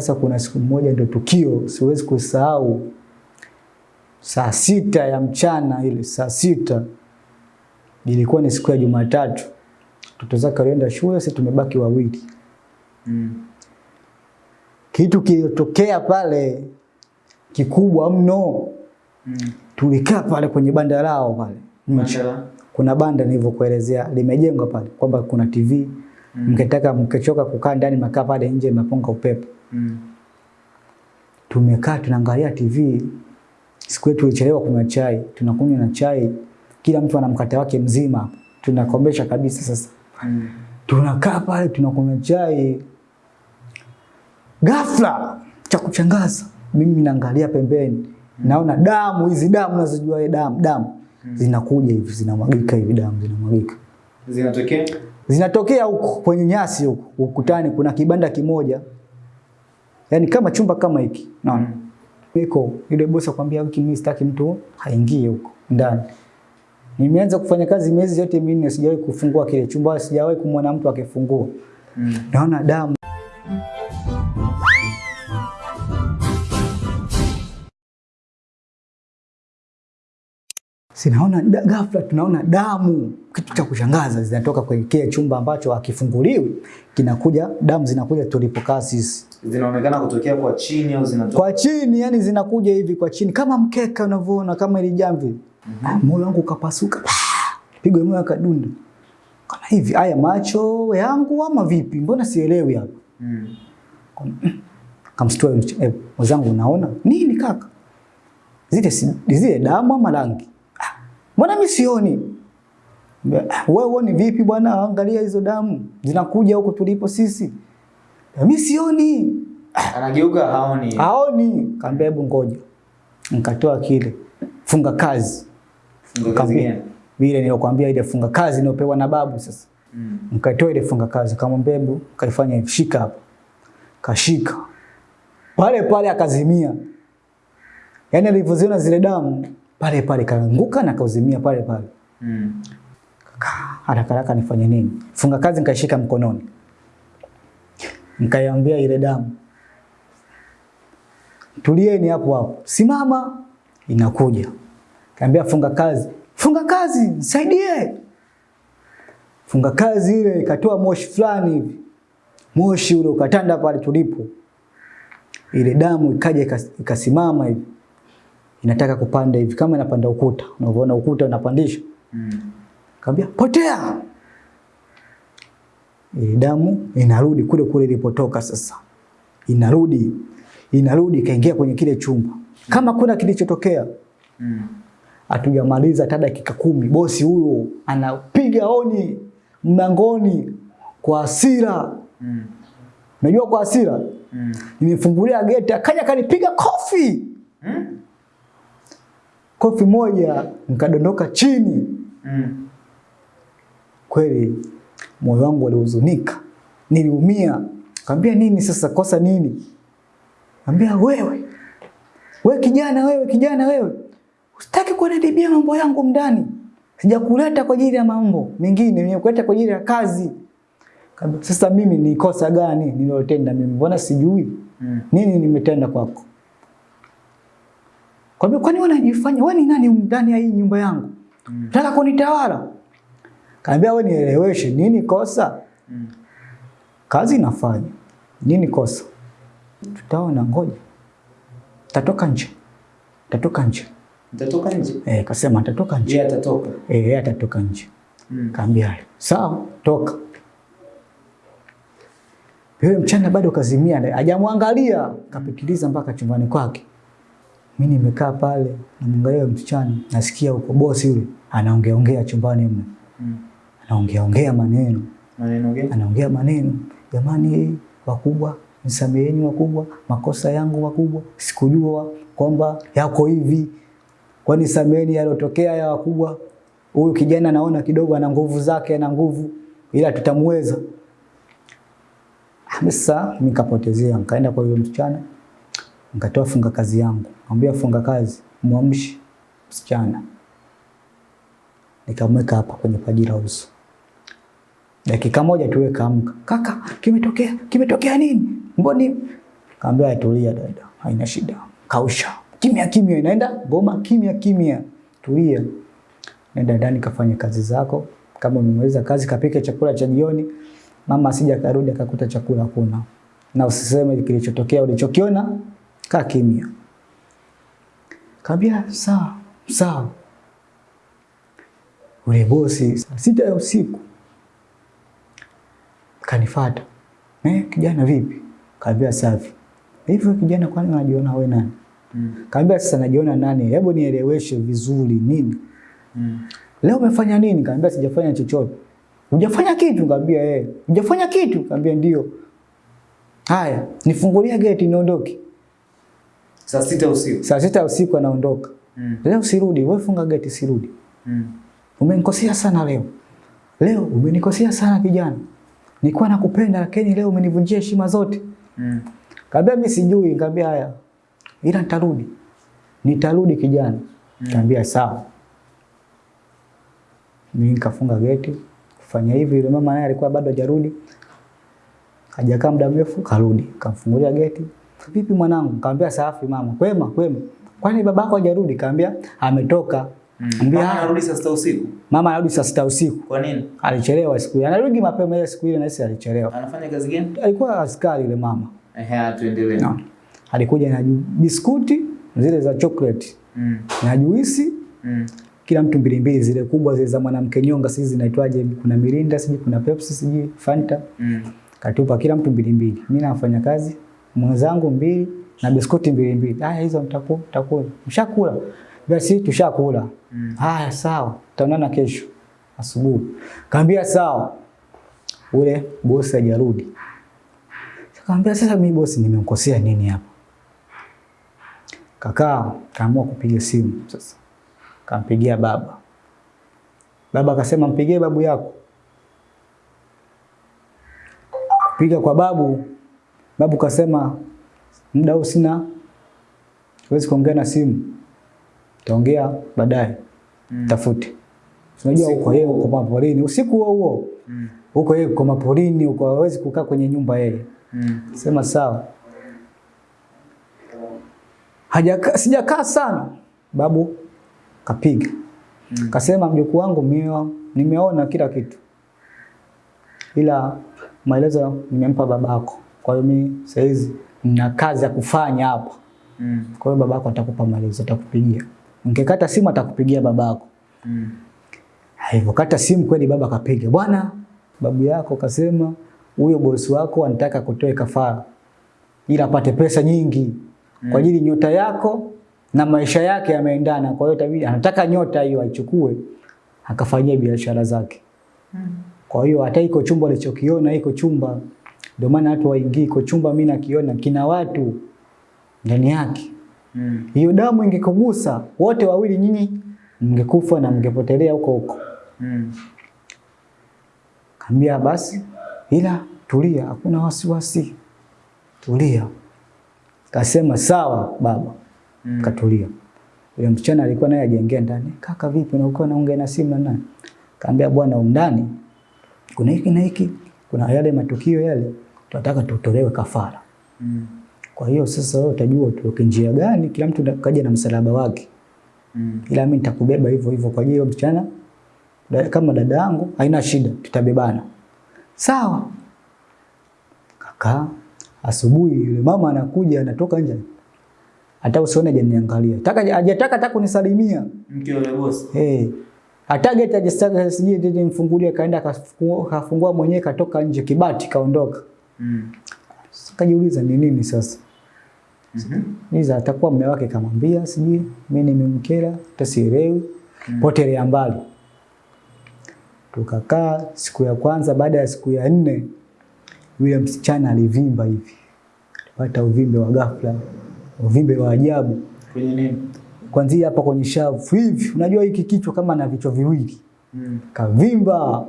Sasa kuna siku moja ndio tukio siwezi kusahau, saa sita ya mchana ile saa sita ilikuwa ni siku ya Jumatatu, mtoto zake alienda shule, sisi tumebaki wawili. Mm. Kitu kilitokea pale kikubwa mno, Mm. tulikaa pale kwenye banda lao pale nje. Kuna banda nilivyokuelezea limejengwa pale kwamba kuna TV Mm. mkitaka mkichoka kukaa ndani mnakaa pale nje mnapunga upepo. Mm. Tumekaa tunaangalia TV. Siku yetu ilichelewa kunywa chai, tunakunywa na chai, kila mtu ana mkate wake mzima tunakomesha Tunakombesha kabisa sasa. Mm. Tunakaa pale tunakunywa chai. Ghafla cha kuchangaza, mimi naangalia pembeni, mm. naona damu hizi damu nazijua ile damu damu zinakuja hivi zinamwagika hivi damu zinamwagika. Zinatokea? Zinatokea huku kwenye nyasi huku ukutani kuna kibanda kimoja. yani kama chumba kama hiki. Naona. mm. Iko yule bosi akwambia wiki mimi sitaki mtu haingie huko ndani. Nimeanza kufanya kazi miezi yote minne sijawahi kufungua kile chumba, sijawahi kumwona mtu akifungua. Mm. Naona damu. Sinaona ghafla tunaona damu, kitu cha kushangaza zinatoka kwenye kile chumba ambacho hakifunguliwi, kinakuja damu zinakuja tulipokaa sisi. Zinaonekana kutokea kwa chini au zinatoka Kwa chini, yani zinakuja hivi kwa chini kama mkeka unavyoona kama ile jamvi. mm -hmm. Moyo wangu ukapasuka. Pigo moyo akadunda. kama hivi, haya macho yangu ama vipi? Mbona sielewi hapa? Mm. Kamstua yule eh, mwenzangu unaona? Nini kaka? Zile zile damu ama rangi? "Ah, Mbona mimi sioni? "Ah, Wewe uone vipi bwana? Angalia hizo damu zinakuja huko tulipo sisi. Mimi sioni. Anageuka haoni. Haoni. Kaambia hebu ngoja. Nikatoa kile. Funga kazi. Funga kazi? Vile nilokuambia ile funga kazi niopewa na babu sasa. Mm. Nikatoa ile funga kazi kama mbebu kaifanya shika hapo. Kashika. Pale pale akazimia. Yaani alivyoziona zile damu pale pale kaanguka na kauzimia pale pale. Mm. Kaka, haraka haraka nifanye nini? Funga kazi nikaishika mkononi. Nikaiambia ile damu. Tulieni hapo hapo. Simama. Inakuja. Kaambia funga kazi. Funga kazi, nisaidie. Funga kazi ile ikatoa moshi fulani hivi. Moshi ule ukatanda pale tulipo. Ile damu ikaja ikasimama hivi. Inataka kupanda hivi kama inapanda ukuta. Unavyoona ukuta unapandisha. Mm. Kaambia potea. Ile damu inarudi kule kule ilipotoka sasa. Inarudi. Inarudi ikaingia kwenye kile chumba. Kama kuna kilichotokea. Mm. Hatujamaliza hata dakika kumi, bosi huyo anapiga honi mlangoni kwa hasira. Mm. Unajua kwa hasira? Mm. Nimefungulia geti akaja akanipiga kofi. Mm. Kofi moja nikadondoka chini. Mm. Kweli moyo wangu ulihuzunika, niliumia. Kaambia nini sasa, kosa nini? Kaambia wewe, wewe kijana, wewe kijana, wewe usitaki kunadibia mambo yangu ndani. Sijakuleta kwa ajili ya mambo mengine, nimekuleta kwa ajili ya kazi. Kaambia sasa mimi ni kosa gani nililotenda mimi? Mbona sijui Mm. nini nimetenda kwako? Kaambia kwani wewe unajifanya wewe ni nani ndani ya hii nyumba yangu? Mm. Nataka kunitawala. Kaambia wewe nieleweshe nini kosa? Mm. Kazi nafanya. Nini kosa? Tutaona ngoja. Tatoka nje. Tatoka nje. Tatoka nje. Eh, kasema atatoka nje. Je, atatoka? Eh, yeye atatoka nje. Mm. Kaambia. Sawa, toka. Yule mchana bado kazimia, hajamwangalia, kapitiliza mpaka chumbani kwake. Mimi nimekaa pale, namwangalia yule msichana, nasikia huko bosi yule anaongea ongea chumbani mle. Mm. Anaongea ongea maneno. Maneno gani? anaongea maneno, jamani wakubwa, nisameheni wakubwa, makosa yangu wakubwa, sikujua kwamba yako hivi, kwani sameheni yalotokea ya wakubwa. Huyu kijana naona kidogo ana nguvu zake, ana nguvu, ila tutamweza. Ah, Sasa nikapotezea, nikaenda kwa yule msichana, nikatoa funga kazi yangu, mwambia funga kazi, mwamshi msichana, nikamweka hapa kwenye paji la uso. Dakika moja tu kaamka. Kaka, kimetokea? Kimetokea nini? Mboni? Kaambia tulia dada, haina shida. Kausha. Kimya kimya inaenda goma kimya kimya. Tulia. Nenda ndani kafanya kazi zako. Kama umemaliza kazi kapike chakula cha jioni. Mama asija karudi akakuta chakula kuna Na usiseme kilichotokea ulichokiona, kaa kimya. Kaambia sawa, sawa. Ule bosi saa sita ya usiku kanifata. Eh, kijana vipi? Kaambia safi. Hivyo kijana kwani unajiona wewe nani? Mm. Kaambia sasa najiona nani? Hebu nieleweshe vizuri nini? Mm. Leo umefanya nini? Kaambia sijafanya chochote. Hujafanya kitu? Kaambia eh. Hujafanya kitu? Kaambia ndio. Haya, nifungulia geti niondoke. Saa sita usiku. Saa sita usiku anaondoka. Mm. Leo sirudi, wewe funga geti sirudi. Mm. Umenikosea sana leo. Leo umenikosea sana kijana. Nilikuwa nakupenda lakini leo umenivunjia heshima zote. Mm. Kaambia mimi sijui, kaambia haya. Ila nitarudi. Nitarudi kijana. Mm. Kaambia sawa. Mimi nikafunga geti. Kufanya hivi yule mama naye alikuwa bado hajarudi. Hajakaa muda mrefu karudi. Kamfungulia geti. Vipi mwanangu? Kaambia safi mama. Kwema, kwema. Kwani babako hajarudi? Kaambia ametoka. Mm. Mama anarudi saa sita usiku. Mama anarudi saa sita usiku. Kwa nini? Alichelewa siku ile. Anarudi mapema ile siku ile na sisi alichelewa. Anafanya kazi gani? Alikuwa askari yule mama. Ehe, tuendelee. No. Alikuja na biskuti zile za chocolate Mm. na juisi Mm. kila mtu mbili mbili zile kubwa zile za mwanamke nyonga sisi zinaitwaje kuna mirinda siji kuna Pepsi siji Fanta Mm. katupa kila mtu mbili mbili mimi nafanya kazi mwenzangu mbili na biskuti mbili mbili. Haya hizo mtakula mtakula mshakula basi tushakula. Mm. haya sawa. Tutaonana kesho asubuhi. Kaambia sawa. Ule bosi hajarudi. Kaambia sasa mimi bosi nimemkosea nini hapa? Kakaa kaamua kupiga simu sasa. Kampigia baba. Baba akasema mpigie babu yako. Kupiga kwa babu babu kasema muda huu sina huwezi kuongea na simu. Taongea baadaye. Mm. tafute. Unajua huko yeye uko maporini. Usiku huo huo. Mm. huko yeye uko maporini huko hawezi kukaa kwenye nyumba yeye. Mm. sema sawa. Hajaka sijakaa sana. Babu kapiga. Mm. kasema mjukuu wangu mimi nimeona kila kitu. Ila maelezo nimempa babako kwa hiyo mimi saizi nina kazi ya kufanya hapa Mm. kwa hiyo babako atakupa maelezo atakupigia Ungekata simu atakupigia babako. Mm. Hivyo kata simu kweli baba kapiga. Bwana, babu yako kasema huyo bosi wako anataka kutoe kafara ili apate pesa nyingi mm. kwa ajili nyota yako na maisha yake yameendana. Kwa hiyo tabidi anataka nyota hiyo aichukue akafanyia biashara zake. Mm. Kwa hiyo hata iko chumba alichokiona iko chumba, ndio maana watu waingii iko chumba. Mimi nakiona kina watu ndani yake. Mm. Hiyo damu ingekugusa wote wawili, nyinyi mngekufa na mngepotelea huko huko. Mm. Kambia basi, ila tulia, hakuna wasiwasi, tulia. Kasema sawa baba, Mm. katulia. Yule msichana alikuwa naye ajengea ndani. Kaka vipi, na uko naongea na simu na nani? Kaambia bwana, undani kuna hiki na hiki, kuna yale matukio yale, tunataka tutolewe kafara. Mm. Kwa hiyo sasa wewe utajua tutoke njia gani, kila mtu kaja na msalaba wake. Mm. Ila mimi nitakubeba hivyo hivyo kwa hiyo mchana msichana da- kama dada yangu, haina shida, tutabebana. Sawa. Kaka, asubuhi yule mama anakuja anatoka nje. Hata usione hajaniangalia. Taka hajataka hata kunisalimia. Mke wa yule Eh. Eh. Hata geti hajastaka sije mfungulie kaenda kafungua, kafungua mwenyewe katoka nje kibati kaondoka. Mm. Kajiuliza ni nini sasa? Mhm. Niza atakuwa mume wake kamwambia sijui mimi nimemkera tasielewi potelea mbali. Tukakaa siku ya kwanza, baada ya siku ya nne yule msichana alivimba hivi, alipata uvimbe wa ghafla, uvimbe wa ajabu Kwenye nini? kwanzia hapa kwenye shavu hivi. Unajua hiki kichwa kama na vichwa viwili, Mm. kavimba.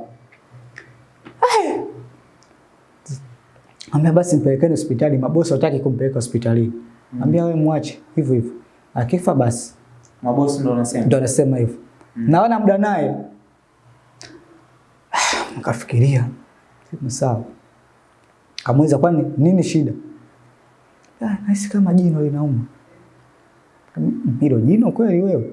Ambia basi mpelekeni hospitali, mabosi wataki kumpeleka hospitali. Mm. Ambia wewe mwache hivyo hivyo, akifa basi Mabosi ndo wanasema. ndo anasema hivyo. Mm. Naona muda naye nikafikiria sema sawa, kamweza kwani nini shida? "Ah, nahisi kama jino linauma. "Mm, Hilo jino kweli wewe?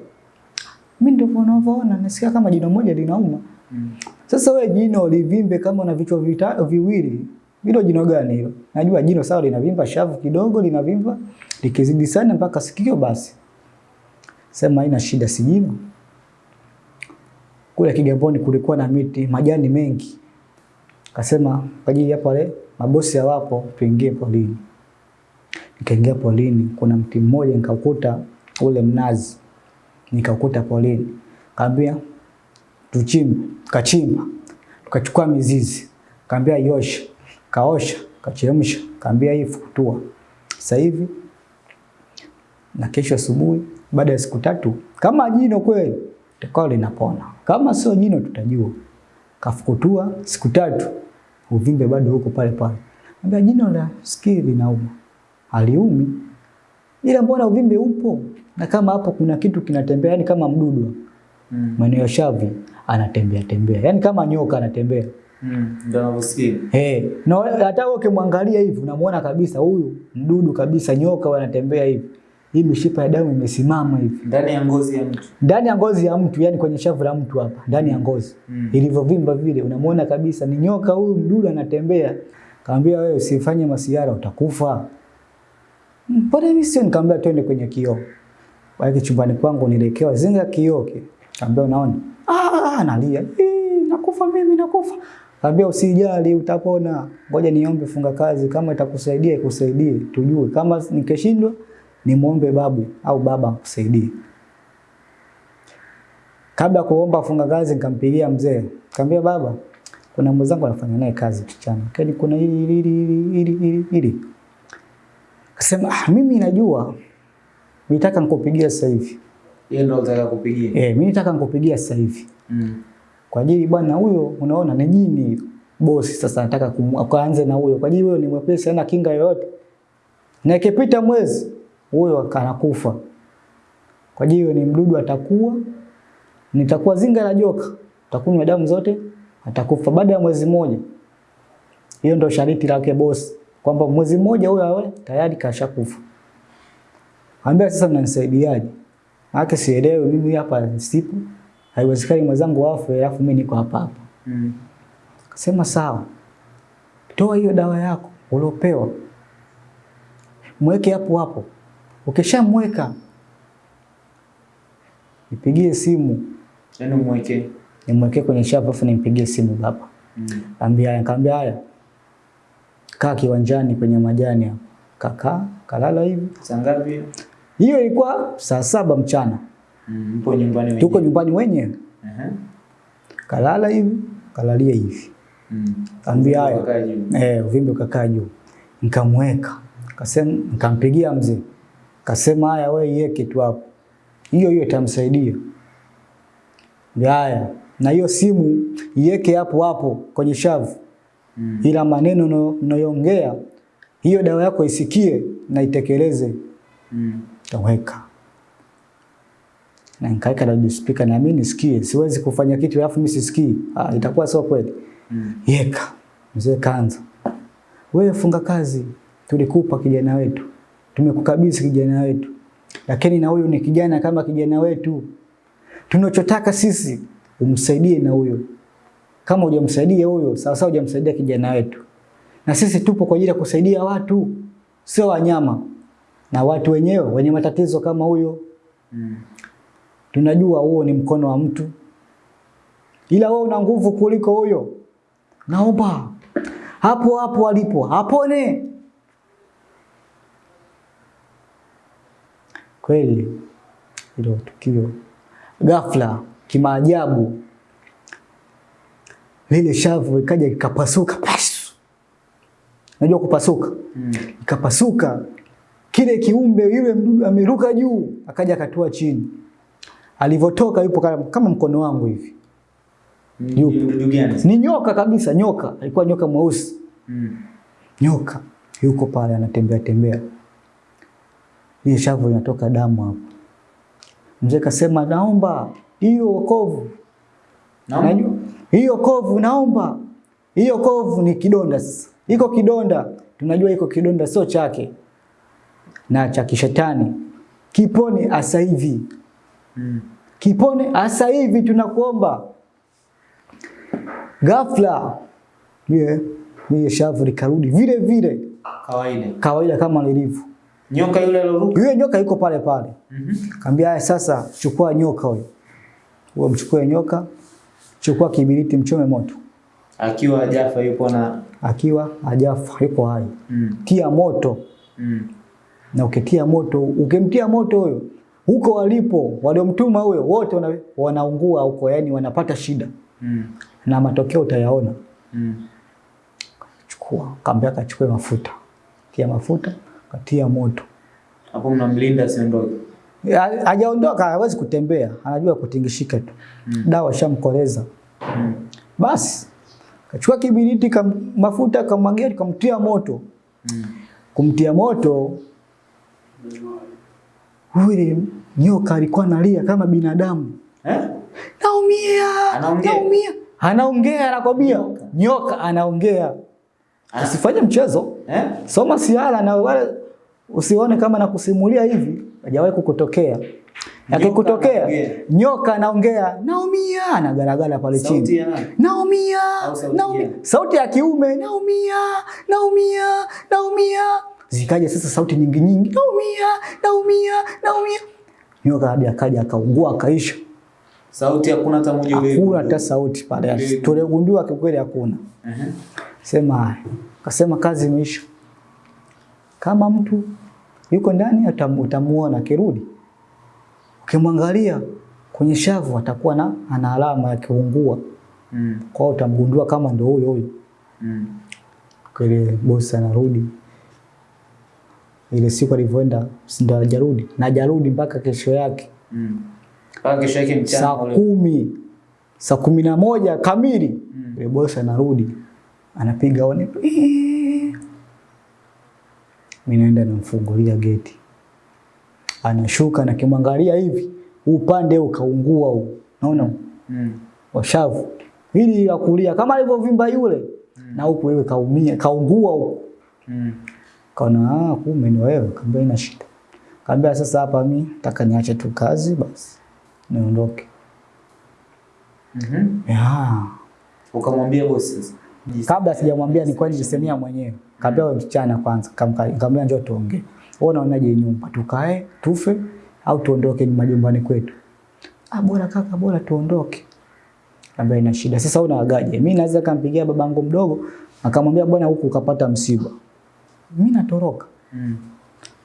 Mimi ndio unavyoona, nasikia kama jino moja linauma. Mm. Sasa wewe jino livimbe kama una vichwa vita- viwili, hilo jino gani hilo? Najua jino sawa linavimba shavu kidogo linavimba, likizidi sana mpaka sikio basi. Sema haina shida si jino. Kule Kigamboni kulikuwa na miti, majani mengi. Kasema kwa ajili ya pale mabosi hawapo, tuingie polini. Nikaingia polini, kuna mti mmoja nikaukuta ule mnazi. Nikaukuta polini. Kaambia tuchimbe, kachimba, tukachukua mizizi, kaambia iosha, kaosha, kachemsha, kaambia hii fukutua. Sasa hivi na kesho asubuhi, baada ya siku tatu, kama jino kweli takao linapona, kama sio jino tutajua. Kafukutua siku tatu, uvimbe bado huko pale pale. ambia jino la sikio linauma, haliumi, ila mbona uvimbe upo? Na kama hapo kuna kitu kinatembea, yani kama mdudu Mm. shavi anatembea tembea, yani kama nyoka anatembea. Mm. Hey, na hata ukimwangalia hivi unamuona kabisa huyu mdudu kabisa, nyoka wanatembea hivi, hii mishipa ya damu imesimama hivi Ndani ya ngozi ya mtu. ndani ya ngozi ya mtu, yani kwenye shavu la mtu hapa ndani ya ngozi Mm. ilivyovimba vile, unamuona kabisa ni nyoka huyu, mdudu anatembea. Kaambia wewe usifanye masiara, utakufa. "Mm, Mbona mimi sio? Nikamwambia twende kwenye kioo. baadhi chumbani kwangu nilekewa zinga kioo kile. Kaambia unaona? Ah, analia. "Eh, nakufa mimi nakufa. Kaambia usijali utapona. Ngoja niombe funga kazi kama itakusaidia ikusaidie tujue. Kama nikishindwa nimuombe babu au baba akusaidie. Kabla kuomba funga kazi nikampigia mzee. Nikamwambia baba, kuna mwenzangu anafanya naye kazi kichana. Kani kuna hili hili hili hili hili hili. Kasema ah, mimi najua. Nitaka nikupigia sasa hivi. Yeye ndo anataka kupigia. Eh, mimi nitaka nikupigia sasa hivi. Mm. Kwa ajili bwana huyo unaona ni jini bosi sasa nataka kuanze na huyo. Kwa ajili huyo ni mwepesi hana kinga yoyote. Na ikipita mwezi huyo akanakufa. Kwa ajili ni mdudu atakuwa nitakuwa zinga la joka. Utakunywa damu zote atakufa baada ya mwezi mmoja. Hiyo ndio shariti lake bosi kwamba mwezi mmoja huyo awe tayari kashakufa. Ambia sasa mnanisaidiaje? Haki sielewi mimi hapa sipo. Haiwezekani mwenzangu afe alafu mimi niko hapa hapa. Mm. Akasema sawa. Toa hiyo dawa yako uliopewa. Mweke hapo hapo. Ukishamweka nipigie simu, Yaani mweke. nimwekee kwenye shavu afu nimpigie simu baba. Mm. Ambia haya, kaambia haya. Kaa kiwanjani kwenye majani hapo. Kakaa, kalala hivi. Saa ngapi? Hiyo ilikuwa saa saba mchana. Mm. Mpo nyumbani wenyewe. Tuko nyumbani wenyewe. Aha. Kalala hivi, kalalia hivi. Mm. Kaambia haya. Juu. Eh, uvimbe ukakaa juu. Nikamweka. Kasema nikampigia mzee. Kasema haya wewe iweke tu hapo. Hiyo hiyo itamsaidia. Haya. Na hiyo simu iweke hapo hapo kwenye shavu. Mm. Ila maneno unayo- unayoongea hiyo dawa yako isikie na itekeleze. Mm. Kaweka. Na nikaweka loudspeaker na mimi nisikie. Siwezi kufanya kitu alafu mimi sisikii. Ah, itakuwa sio kweli. Mm. Yeka. Mzee kaanza. Wewe funga kazi, tulikupa kijana wetu. Tumekukabidhi kijana wetu. Lakini na huyu ni kijana kama kijana wetu. Tunachotaka sisi umsaidie na huyo. Kama hujamsaidia huyo, sawa sawa hujamsaidia kijana wetu. Na sisi tupo kwa ajili ya kusaidia watu, sio wanyama. Na watu wenyewe wenye matatizo kama huyo, Mm. Tunajua huo ni mkono wa mtu. Ila wewe una nguvu kuliko huyo. Naomba hapo hapo alipo apone. Kweli hilo tukio ghafla kimaajabu, lile shavu ikaja ikapasuka, pasu. Unajua kupasuka? Mm. Ikapasuka, kile kiumbe yule mdudu ameruka juu, akaja akatua chini. Alivyotoka yupo kama, mkono wangu hivi. Yupo. Ni nyoka kabisa, nyoka. Alikuwa nyoka mweusi. Mm. Nyoka yuko pale anatembea tembea. Ile shavu inatoka damu hapo. Mzee kasema naomba hiyo wokovu. Naomba. Hiyo kovu naomba. Hiyo kovu ni kidonda sasa. Iko kidonda. Tunajua iko kidonda sio chake. na cha kishetani kiponi asa hivi, Mm. kipone asa hivi, tunakuomba. Ghafla yeah, lile shavu likarudi vile vile Kawaida. kawaida kama lilivyo. Nyoka yule aliruka Yule nyoka yuko pale pale. Mhm. Kaambia haya sasa chukua nyoka huyo. Wewe mchukue nyoka, chukua kibiriti mchome moto. Akiwa hajafa yupo na Akiwa ajafa yuko hai. mm. Tia moto Mm. na ukitia moto, ukimtia moto huyo huko walipo waliomtuma huyo wote wana, wanaungua huko, yani wanapata shida Mm. na matokeo utayaona. Mm. Chukua, kaambia kachukue mafuta. Tia mafuta, katia moto. Hapo mnamlinda asiondoke. Ha- Hajaondoka, hawezi kutembea, anajua kutingishika tu. Mm. Dawa shamkoleza. Mm. Basi kachukua kibiriti kam, mafuta kamwagia kamtia moto. Mm. Kumtia moto yule nyoka alikuwa analia kama binadamu. Eh? Naumia, Anaongea? naumia. Anaongea anakwambia. Nyoka. Anaongea. Ana- Usifanye mchezo. Eh? Soma siala na wale usione kama nakusimulia hivi, hajawahi kukutokea. Akikutokea nyoka anaongea, naumia, anagaragara pale chini. Naumia, naumia. Sauti ya kiume, naumia, naumia, naumia. Zikaja sasa sauti nyingi nyingi, naumia, naumia, naumia. Nyoka hadi akaja akaungua akaisha. Sauti hakuna hata moja ile. Hakuna hata sauti pale. Tulegundua Tuligundua kikweli hakuna. Mhm. Sema haya. Kasema kazi imeisha. Kama mtu yuko ndani atamuona utamuona akirudi. Ukimwangalia kwenye shavu atakuwa na ana alama ya kiungua. Mm. Kwa utamgundua kama ndio huyo huyo. Mm. Kile bosi anarudi. Ile siku alivyoenda ndo hajarudi. Na hajarudi mpaka kesho yake. Mm. Mpaka kesho yake mchana Saa kumi. Saa kumi na moja kamili. Mm. Ile bosi anarudi. Anapiga one Mimi naenda namfungulia geti. Anashuka na kimwangalia hivi, upande ukaungua huu. Naona Mm. washavu. Hili la kulia kama alivyovimba yule mm. na huku wewe kaumia, kaungua huku. Mm. Kaona ah, kumbe ni wewe, kaambia ina shida. Kaambia sasa hapa mimi nataka niache tu kazi basi. Niondoke. Mhm. Mm Ya. Ukamwambia bosi sasa. Kabla sijamwambia ni nilikuwa nisemia mwenyewe. Kaambia wewe msichana kwanza, kaambia njoo tuongee. Wewe unaonaje nyumba? Tukae, tufe au tuondoke ni majumbani kwetu? Ah, bora kaka, bora tuondoke. Kaambia ina shida. Sasa unaagaje? Mimi naweza kampigia babangu mdogo akamwambia bwana huku ukapata msiba. Mimi natoroka. Mm.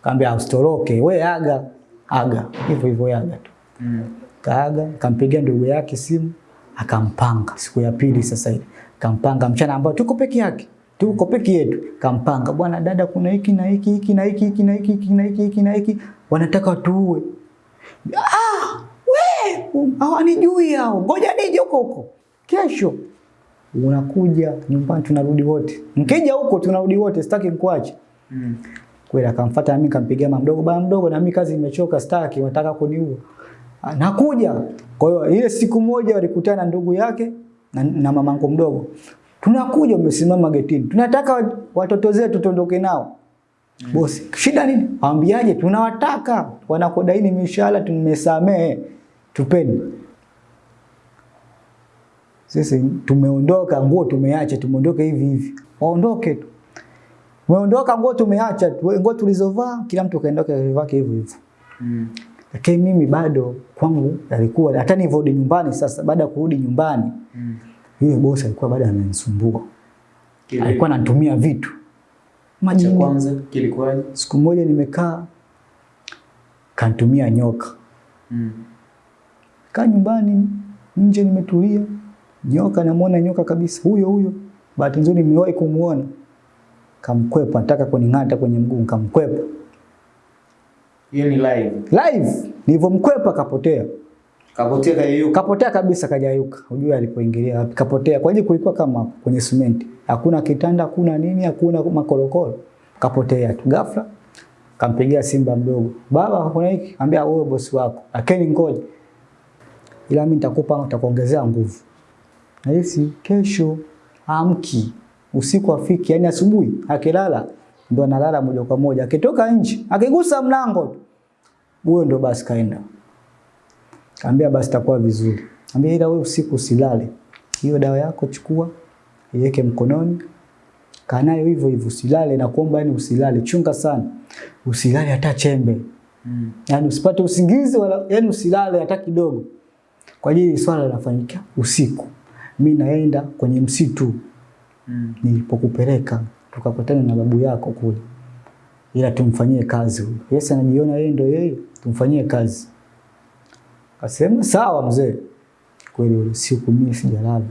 Kaambia usitoroke, we aga, aga. Hivyo hivyo aga tu. Mm. Kaaga, kampigia ndugu yake simu, akampanga siku ya pili sasa ile. Kampanga mchana ambao tuko peke yake. Tuko peke yetu. Kampanga, bwana dada kuna hiki na hiki hiki na hiki hiki na hiki hiki na hiki hiki na hiki wanataka tuue. Ah, we, hawanijui hao. Ngoja nije huko huko. Kesho unakuja nyumbani tunarudi wote. Mkija huko tunarudi wote, sitaki nikuache. Mm. Kweli akamfuata mimi kampigia mama mdogo, baba mdogo, na mimi kazi imechoka, sitaki, wataka kuniua. Nakuja. Kwa hiyo ile siku moja walikutana na ndugu yake na, na mamangu mdogo. Tunakuja, umesimama getini, tunataka wa- watoto zetu tuondoke nao. Mm. Bosi, shida nini? Waambiaje? Tunawataka, wanakodaini mishahara, tumesamehe, tupeni. Sisi tumeondoka, nguo tumeacha, tumeondoka hivi hivi, waondoke tu. Umeondoka nguo tumeacha, tu- nguo tulizovaa kila mtu kaondoka vivake hivyo hivyo. Mm. Lakini mimi bado kwangu alikuwa hata nilivyorudi nyumbani sasa baada ya kurudi nyumbani Mm. yule bosi alikuwa bado ananisumbua. Alikuwa ananitumia vitu. maji. Kwanza kilikuwaje? Siku moja nimekaa kanitumia nyoka. Mm. Kaa nyumbani nje nimetulia. Nyoka namuona nyoka kabisa huyo huyo. Bahati nzuri nimewahi kumuona. Kamkwepa nataka kuning'ata kwenye mguu kamkwepa. Hiyo ni live. Live nilivyomkwepa kapotea. Kapotea kayeyuka. Kapotea kabisa kajayuka. Unajua alipoingilia wapi? Kapotea. Kwa hiyo kulikuwa kama kwenye simenti. Hakuna kitanda, hakuna nini, hakuna makorokoro. Kapotea tu. Ghafla kampigia Simba mdogo. Baba kuna hiki? Ambia wewe bosi wako. Lakini ngoja. Ila mimi nitakupa nitakuongezea nguvu. Nahisi kesho amki usiku afiki, yani asubuhi akilala ndo analala moja kwa moja. Akitoka nje, akigusa mlango huyo ndo basi kaenda. Kaambia basi takuwa vizuri. Kaambia ila wewe usiku usilale. Hiyo dawa yako chukua, iweke mkononi. kanayo hivyo hivyo usilale na kuomba yani usilale. Chunga sana. Usilale hata chembe. Mm. Yani usipate usingizi wala yani usilale hata kidogo. Kwa ajili swala linafanyika usiku. Mimi naenda kwenye msitu Mm. nilipokupeleka tukakutana na babu yako kule, ila tumfanyie kazi huyo. Yesu anajiona yeye ndio yeye, tumfanyie kazi. Kasema sawa mzee. Kweli ule siku mimi sijalala.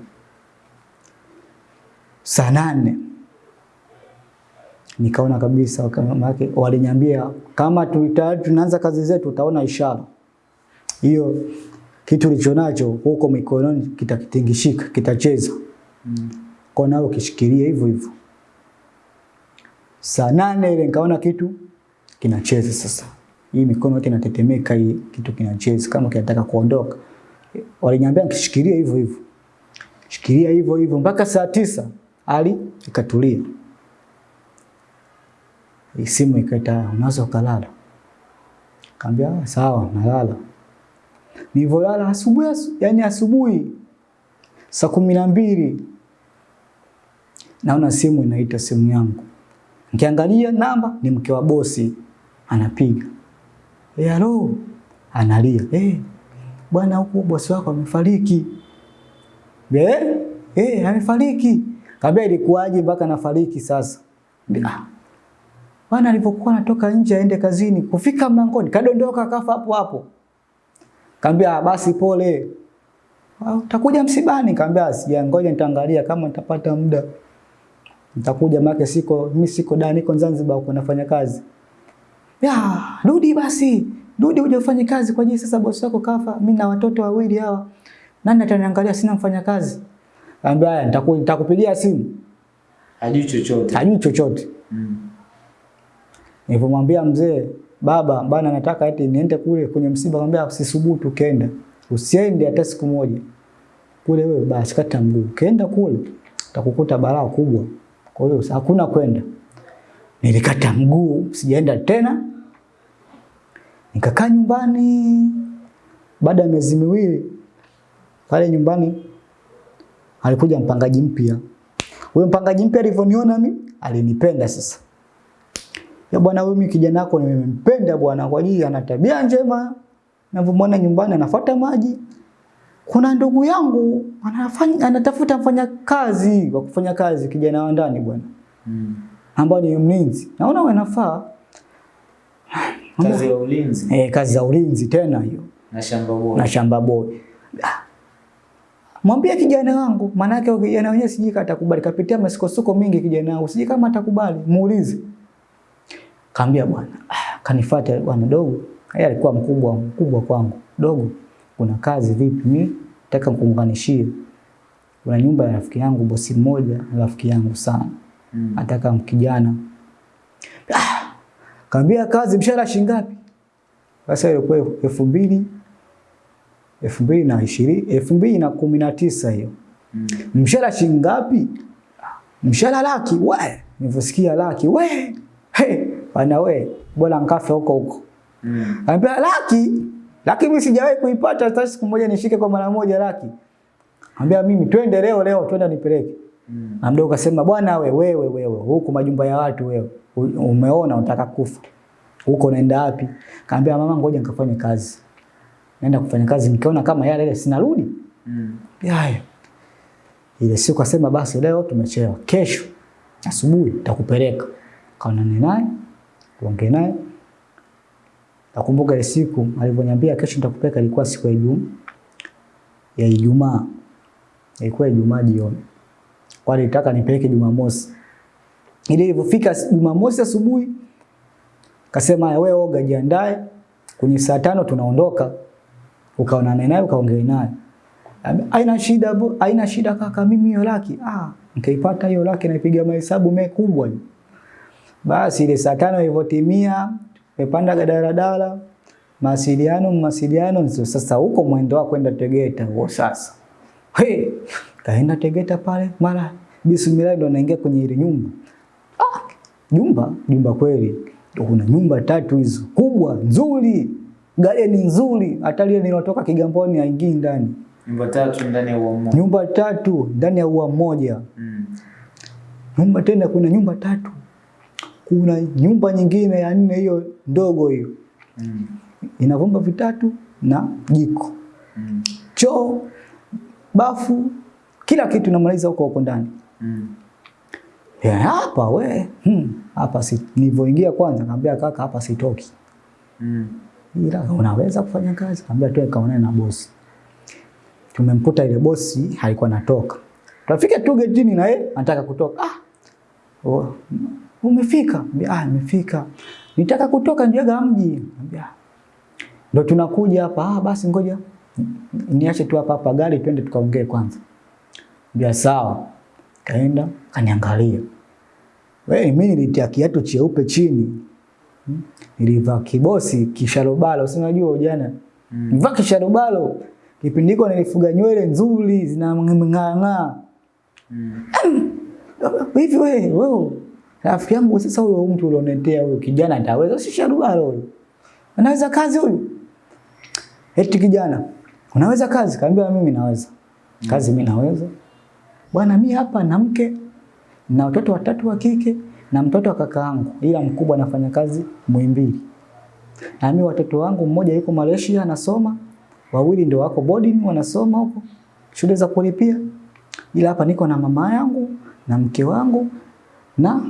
Saa nane nikaona kabisa kama walinyambia waliniambia kama tu- tunaanza kazi zetu utaona ishara. Hiyo kitu ulichonacho huko mikononi kitakitingishika, kitacheza Mm. kwa nao kishikilie hivyo hivyo. Saa nane ile nikaona kitu kinacheza sasa. Hii mikono yote inatetemeka, hii kitu kinacheza kama kinataka kuondoka. Waliniambia nikishikilie hivyo hivyo. Shikilia hivyo hivyo mpaka saa tisa hali ikatulia. Simu ikaita unaweza ukalala. Kaambia "Ah, sawa nalala. Nilivyolala asubuhi asu, yani asubuhi saa kumi na mbili naona simu inaita simu yangu. Nikiangalia namba ni mke wa bosi anapiga. Eh, halo. Analia. Eh, bwana huko bosi wako amefariki. Eh? Eh, amefariki. Kaambia ilikuwaje mpaka nafariki sasa? Ah. Bwana alipokuwa anatoka nje aende kazini, kufika mlangoni kadondoka kafa hapo hapo. Kaambia "Ah, basi pole. "Ah, Utakuja msibani? Kaambia sija, ngoja nitaangalia kama nitapata muda. Nitakuja make siko mimi siko da niko Zanzibar huko nafanya kazi. Ya, rudi basi. Rudi uje ufanye kazi kwa jinsi sasa bosi wako kafa. Mimi na watoto wawili hawa. Nani ataniangalia sina mfanya kazi? Kaambia haya nitakupigia simu. Hajui chochote. Hajui chochote. Mm. Nilipomwambia mzee, baba bana nataka eti niende kule kwenye msiba, akamwambia usisubutu kenda. Usiende hata siku moja. Kule wewe basi kata mguu. Kenda kule utakukuta balaa kubwa. Kwa hiyo hakuna kwenda. Nilikata mguu, sijaenda tena. Nikakaa nyumbani. Baada ya miezi miwili pale nyumbani alikuja mpangaji mpya. Huyo mpangaji mpya alivyoniona mi alinipenda sasa. Ya bwana mimi kijana wako nimempenda bwana kwa ajili ana tabia njema. Ninavyomwona nyumbani anafuata maji. Kuna ndugu yangu anafanya anatafuta mfanya kazi wa kufanya kazi kijana wa ndani bwana. Mm. Ambao ni mlinzi. Naona wanafaa. Kazi ya ulinzi Eh, kazi za ulinzi tena hiyo na shamba boy, na shamba boy. Mwambie kijana wangu, maana yake kijana wenyewe sijui kama atakubali. Kapitia masukosuko mingi kijana wangu, sijui kama atakubali. Muulize. Kaambia bwana, ah, kanifuata bwana dogo. Yeye alikuwa mkubwa mkubwa kwangu. Dogo, kuna kazi vipi? Mimi nataka kuunganishie. Kuna nyumba ya rafiki yangu bosi mmoja, rafiki yangu sana. Mm. Nataka mkijana. Ah, kaambia kazi mshahara shilingi ngapi? Sasa ilikuwa elfu mbili elfu mbili na ishirini elfu mbili na kumi na tisa hiyo. Mm. Mshahara shilingi ngapi? Mshahara laki we. Nilivyosikia laki we. Hey, bana we, bora nkafe huko huko. Mm. Anambia laki, laki mimi sijawahi kuipata hata siku moja nishike kwa mara moja laki. Anambia mimi twende leo leo twende nipeleke. Mm. Na mdogo akasema bwana we wewe wewe huko majumba ya watu wewe umeona unataka kufa. Huko unaenda wapi? Kaambia mama ngoja nikafanye kazi. Naenda kufanya kazi nikiona kama yale ile sinarudi. Mm. Yaya. Ile siku akasema basi leo tumechelewa. Kesho asubuhi nitakupeleka. Kaonane naye, tuongee naye. Nakumbuka ile siku alivyoniambia kesho nitakupeleka ilikuwa siku ya Ijumaa. Ya Ijumaa. Ilikuwa Ijumaa jioni. Kwa alitaka nipeleke Jumamosi. Ile ilivyofika Jumamosi asubuhi kasema "Haya, wewe oga jiandae kwenye saa tano tunaondoka. ukaonane naye ukaongea naye. Aina shida bu, haina shida kaka, mimi hiyo laki. Ah, nikaipata hiyo laki naipiga mahesabu makubwa. Basi ile saa tano ilivyotimia, tumepanda daladala, mawasiliano mawasiliano, sasa huko mwendo wa kwenda Tegeta huo sasa. He, kaenda Tegeta pale, mara bismillah ndo naingia kwenye ile nyumba. Ah, nyumba, nyumba kweli. Kuna nyumba tatu hizo kubwa nzuri, garden nzuri, hata lile nilotoka Kigamboni haingii ndani. Nyumba tatu ndani ya ua mmoja. Nyumba tatu ndani ya ua mmoja. Mm. Nyumba tena, kuna nyumba tatu, kuna nyumba nyingine ya nne, hiyo ndogo hiyo Mm. ina vyumba vitatu na jiko, Mm. choo, bafu, kila kitu namaliza huko huko ndani. Mm. Ya, hapa we hmm, hapa si nilivyoingia kwanza kaambia kaka, hapa sitoki, Mm. ila unaweza kufanya kazi. Kaambia tu kaonane na bosi. Tumemkuta ile bosi haikuwa natoka, tunafika tu getini na yeye anataka kutoka. Ah, oh, umefika? Ambia, ah, nimefika, nitaka kutoka njaga mji. Ambia. ndo tunakuja hapa. Ah, basi ngoja niache tu hapa hapa gari, twende tukaongee kwanza. Ambia sawa. Kaenda kaniangalia, wewe, mimi nilitia kiatu cheupe chini, Hmm? nilivaa kibosi kisharobalo, si unajua ujana, Mm. nilivaa kisharobalo. Kipindi hiko nilifuga nywele nzuri zinang'aa Mm. hivi. Wewe wewe rafiki yangu, sasa huyo mtu ulionetea huyo kijana ataweza? Si sharobalo huyo, anaweza kazi huyu? Eti kijana, unaweza kazi? Kaambia mimi naweza. Kazi, mimi naweza. Bwana, mimi hapa na mke na watoto watatu wa kike na mtoto wa kaka yangu, ila mkubwa anafanya kazi Muhimbili, na mimi watoto wangu mmoja yuko Malaysia anasoma, wawili ndio wako boarding wanasoma huko. Shule za kulipia, ila hapa niko na mama yangu na mke wangu na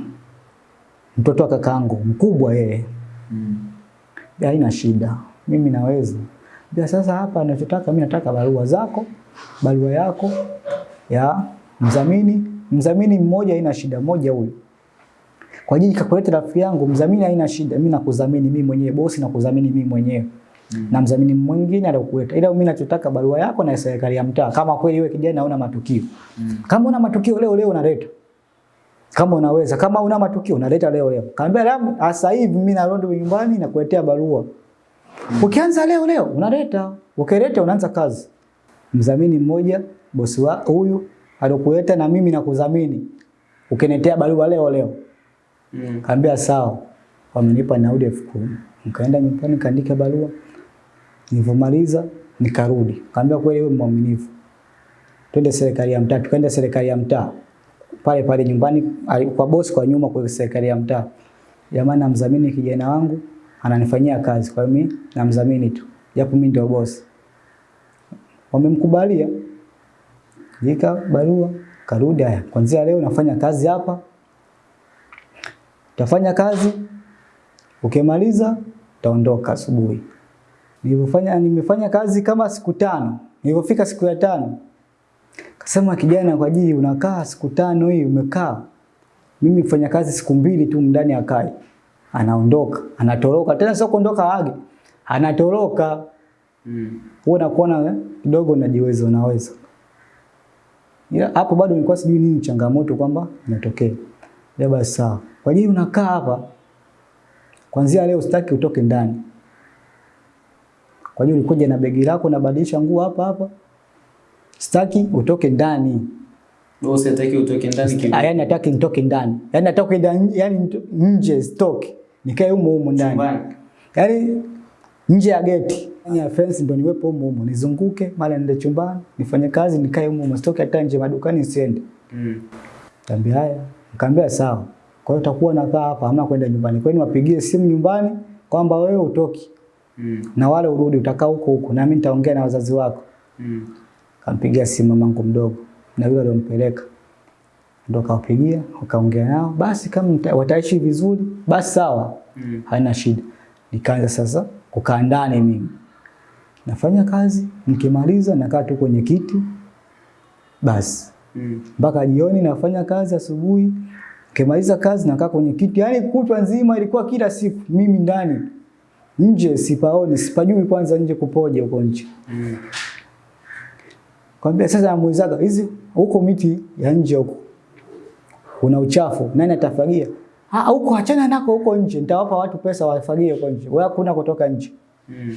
mtoto wa kakaangu mkubwa yeye. Mm. Haina shida, mimi naweza. Bia sasa hapa anachotaka mimi nataka barua zako, barua yako ya mdhamini. Mdhamini mmoja haina shida, moja huyu. Kwa ajili kakuleta rafiki yangu, mdhamini haina shida, mimi nakudhamini mimi mwenyewe, bosi nakudhamini mimi mwenyewe. Mm. Na mzamini mwingine atakuleta. Ila mimi nachotaka barua yako na serikali ya mtaa. Kama kweli wewe kijana una matukio. Mm. Kama una matukio leo leo unaleta. Kama unaweza, kama una matukio unaleta leo leo. Kaambia leo sasa hivi mimi narudi nyumbani na kuletea barua. Ukianza leo leo unaleta, ukileta unaanza kazi. Mdhamini mmoja bosi wa huyu alokuleta na mimi nakudhamini. Ukiniletea barua leo leo. Mm. Kaambia sawa. Wamenipa nauli elfu kumi. Nikaenda nyumbani kaandika barua. Nilivyomaliza nikarudi. Kaambia kweli wewe mwaminifu. Twende serikali ya mtaa, tukaenda serikali ya mtaa. Pale pale nyumbani kwa bosi kwa nyuma kwa serikali ya mtaa. Jamani namdhamini kijana wangu ananifanyia kazi. Kwa mimi namdhamini tu. Japo mimi ndio bosi. Wamemkubalia. Jika barua karudi haya. Kuanzia leo nafanya kazi hapa. tafanya kazi, ukimaliza utaondoka asubuhi. Nilipofanya nimefanya kazi kama siku tano. Nilipofika siku ya tano, kasema kijana, kwa ajili unakaa siku tano hii umekaa. Mimi fanya kazi siku mbili tu ndani ya kai. Anaondoka, anatoroka. Tena sio kuondoka age. Anatoroka. Mm. Wewe unakuona eh, kidogo unajiweza unaweza. Ila hapo bado nilikuwa sijui nini changamoto kwamba inatokea. Ya basi sawa. Kwa nini unakaa hapa? kuanzia leo sitaki utoke ndani. Kwa hiyo ulikuja na begi lako na badilisha nguo hapa hapa. Sitaki utoke ndani. Bosi hataki utoke ndani kidogo. Yaani hataki nitoke ndani. Yaani nataka ndani, yaani nje sitoke. Nikae humo humo ndani. Yaani nje ya geti. Yaani ya fence ndo niwepo humo humo. Nizunguke mara nende chumbani, nifanye kazi, nikae humo humo. sitoke hata nje madukani nisiende. Mm. Tambia haya. Nikamwambia sawa. Kwa hiyo utakuwa nakaa hapa, hamna kwenda nyumbani. Kwa hiyo wapigie simu nyumbani kwamba wewe utoki Mm. na wale urudi, utakaa huko huko, na mimi nitaongea na wazazi wako. Mm. Kampigia simu mamangu mdogo na yule aliyompeleka ndo kawapigia, wakaongea nao. Basi kama wataishi vizuri, basi sawa, Mm. haina shida. Nikaanza sasa kukaa ndani mimi, nafanya kazi, nikimaliza nakaa tu kwenye kiti basi Mm. mpaka jioni nafanya kazi asubuhi. Nikimaliza kazi nakaa kwenye kiti, yaani kutwa nzima ilikuwa kila siku mimi ndani. Nje sipaoni, sipajui kwanza nje kupoje huko nje. Mm. Kwambia sasa namuulizaga hizi huko miti ya nje huko. Kuna uchafu, nani atafagia? Ah, huko achana nako huko nje. Nitawapa watu pesa wafagie huko nje. Wewe hakuna kutoka nje. Mm.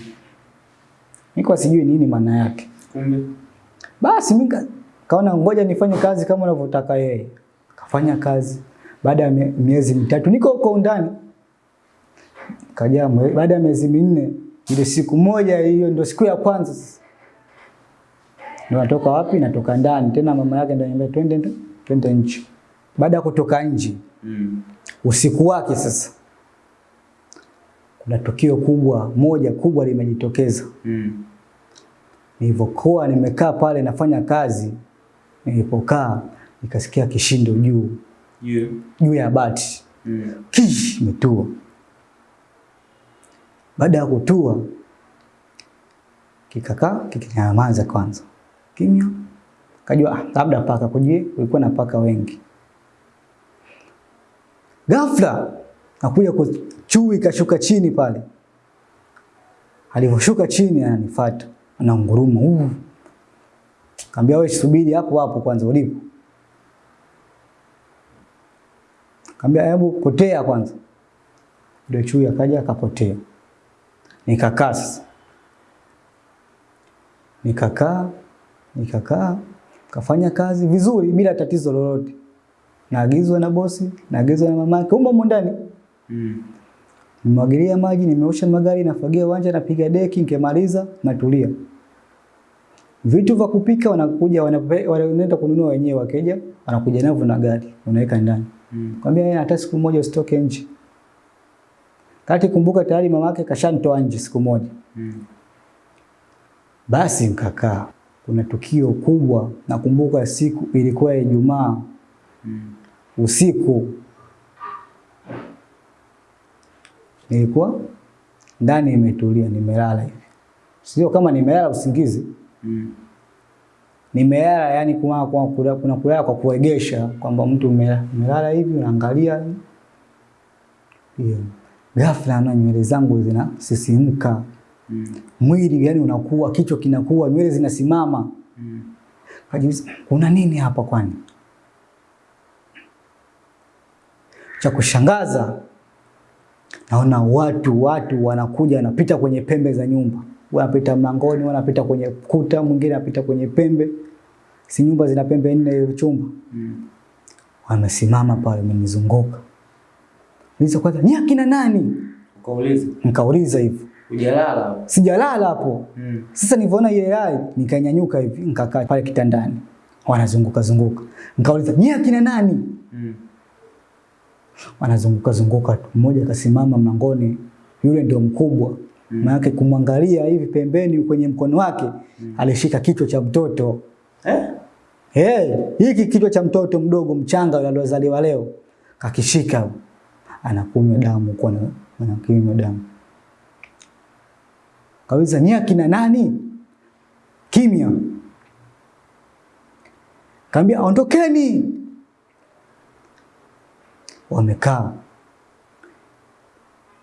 Niko sijui nini maana yake. Kumbe. Basi mimi kaona ngoja nifanye kazi kama unavyotaka yeye. Kafanya kazi. Baada ya miezi mitatu niko huko ndani. Kaja baada ya miezi minne ile siku moja hiyo ndio siku ya kwanza sasa. Ndio natoka wapi? Natoka ndani. Tena mama yake ndio ananiambia twende twende nje. Baada ya kutoka nje Mm. usiku wake sasa kuna tukio kubwa moja kubwa limejitokeza. Mm. Nilivyokuwa nimekaa pale nafanya kazi, nilipokaa nikasikia kishindo juu Juu. juu ya bati, Mm. kish imetua. Baada ya kutua kikakaa kikinyamaza kwanza, kimya. Kajua ah, labda paka kujie, kulikuwa na paka wengi. Ghafla nakuja ku- chui kashuka chini pale. Alivyoshuka chini ananifuata, ananguruma. huu, Kaambia wewe subiri hapo hapo kwanza ulipo. Kaambia hebu potea kwanza. Ndio chui akaja akapotea. Nikakaa sasa. Nikakaa, nikakaa, kafanya kazi vizuri bila tatizo lolote. Naagizwa na bosi, naagizwa na mamake, umo humo ndani. Mm. Nimwagilia maji, nimeosha magari, nafagia uwanja, napiga deki, nikimaliza natulia. Vitu vya kupika wanakuja wanaenda kununua wenyewe, wakeja wanakuja navyo na gari, unaweka ndani. Mm. Kwambia yeye hata siku moja usitoke nje. Kati kumbuka tayari mamake kashanitoa nje siku moja. Mm. Basi nikakaa. Kuna tukio kubwa, nakumbuka siku ilikuwa Ijumaa Mm. usiku. Nilikuwa ndani imetulia, nimelala hivi. Sio kama nimelala usingizi, Mm. nimelala yani kuna kulala, kuna kulala kwa kuegesha kwamba mtu umelala hivi unaangalia hiyo. Ghafla na nywele zangu zinasisimka, Mm. mwili yani unakuwa, kichwa kinakuwa, nywele zinasimama. Mm. Kajiuliza, kuna nini hapa kwani? Cha kushangaza naona watu watu wanakuja wanapita kwenye pembe za nyumba, wanapita mlangoni, wanapita kwenye kuta, mwingine anapita kwenye pembe. Si nyumba zina pembe nne chumba. Mm. Wamesimama pale wamenizunguka. Kwanza, ni akina nani? Nikauliza, Nikauliza hivyo. Hujalala. Sijalala hapo. Mm. Sasa nilivyoona ile hali nikanyanyuka hivi nikakaa pale kitandani. Wanazunguka zunguka. Nikauliza, "Nyie akina nani?" Mm. Wanazunguka zunguka tu. Mmoja akasimama mlangoni, yule ndio mkubwa. Mm. Maana kumwangalia hivi pembeni kwenye mkono wake mm. alishika kichwa cha mtoto. Eh? Hey, hiki kichwa cha mtoto mdogo mchanga aliozaliwa leo kakishika, anakunywa damu kwa anakunywa damu. Kauliza ni akina nani? Kimya. Kaambia ondokeni. Wamekaa.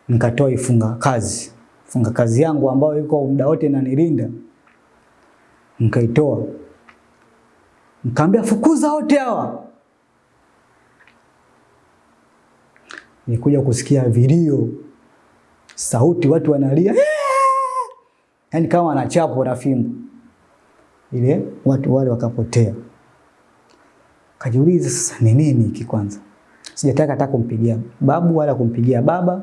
Nikatoa ifunga kazi, funga kazi yangu ambayo iko muda wote inanilinda, nikaitoa Nikaambia fukuza wote hawa. Nikuja kusikia vilio, sauti, watu wanalia, yaani kama anachapo na fimbo. Ile watu wale wakapotea. Kajiuliza sasa ni nini hiki kwanza. Sijataka hata kumpigia babu wala kumpigia baba.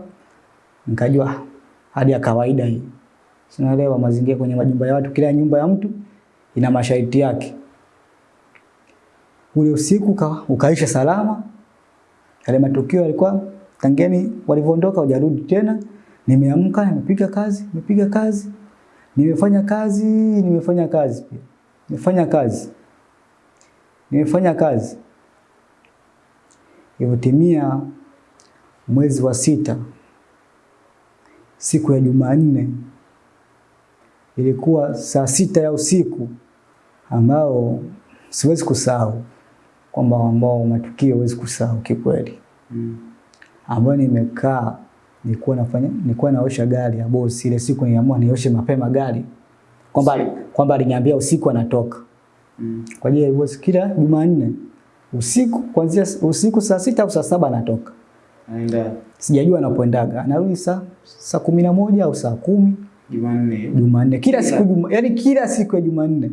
Nikajua ah, hadi ya kawaida hii. Sinaelewa mazingira kwenye majumba ya watu, kila nyumba ya mtu ina masharti yake ule usiku ka, ukaisha salama. Yale matukio yalikuwa tangeni walivyoondoka hujarudi tena. Nimeamka, nimepiga kazi, nimepiga kazi, nimefanya kazi, nimefanya kazi pia, nimefanya kazi, nimefanya kazi. Ilivyotimia mwezi wa sita, siku ya Jumanne, ilikuwa saa sita ya usiku ambao siwezi kusahau kwamba ambao matukio huwezi kusahau kikweli, Mm. ambayo nimekaa nilikuwa nafanya nilikuwa naosha gari ya bosi. Ile siku niliamua nioshe mapema gari, kwamba kwamba aliniambia usiku anatoka Mm. kwa ajili ya bosi, kila Jumanne usiku kuanzia usiku saa sita au saa saba anatoka. anaenda Sijajua anapoendaga, anarudi saa saa kumi na moja au saa kumi Jumanne. Jumanne, kila siku juma, yani kila siku ya Jumanne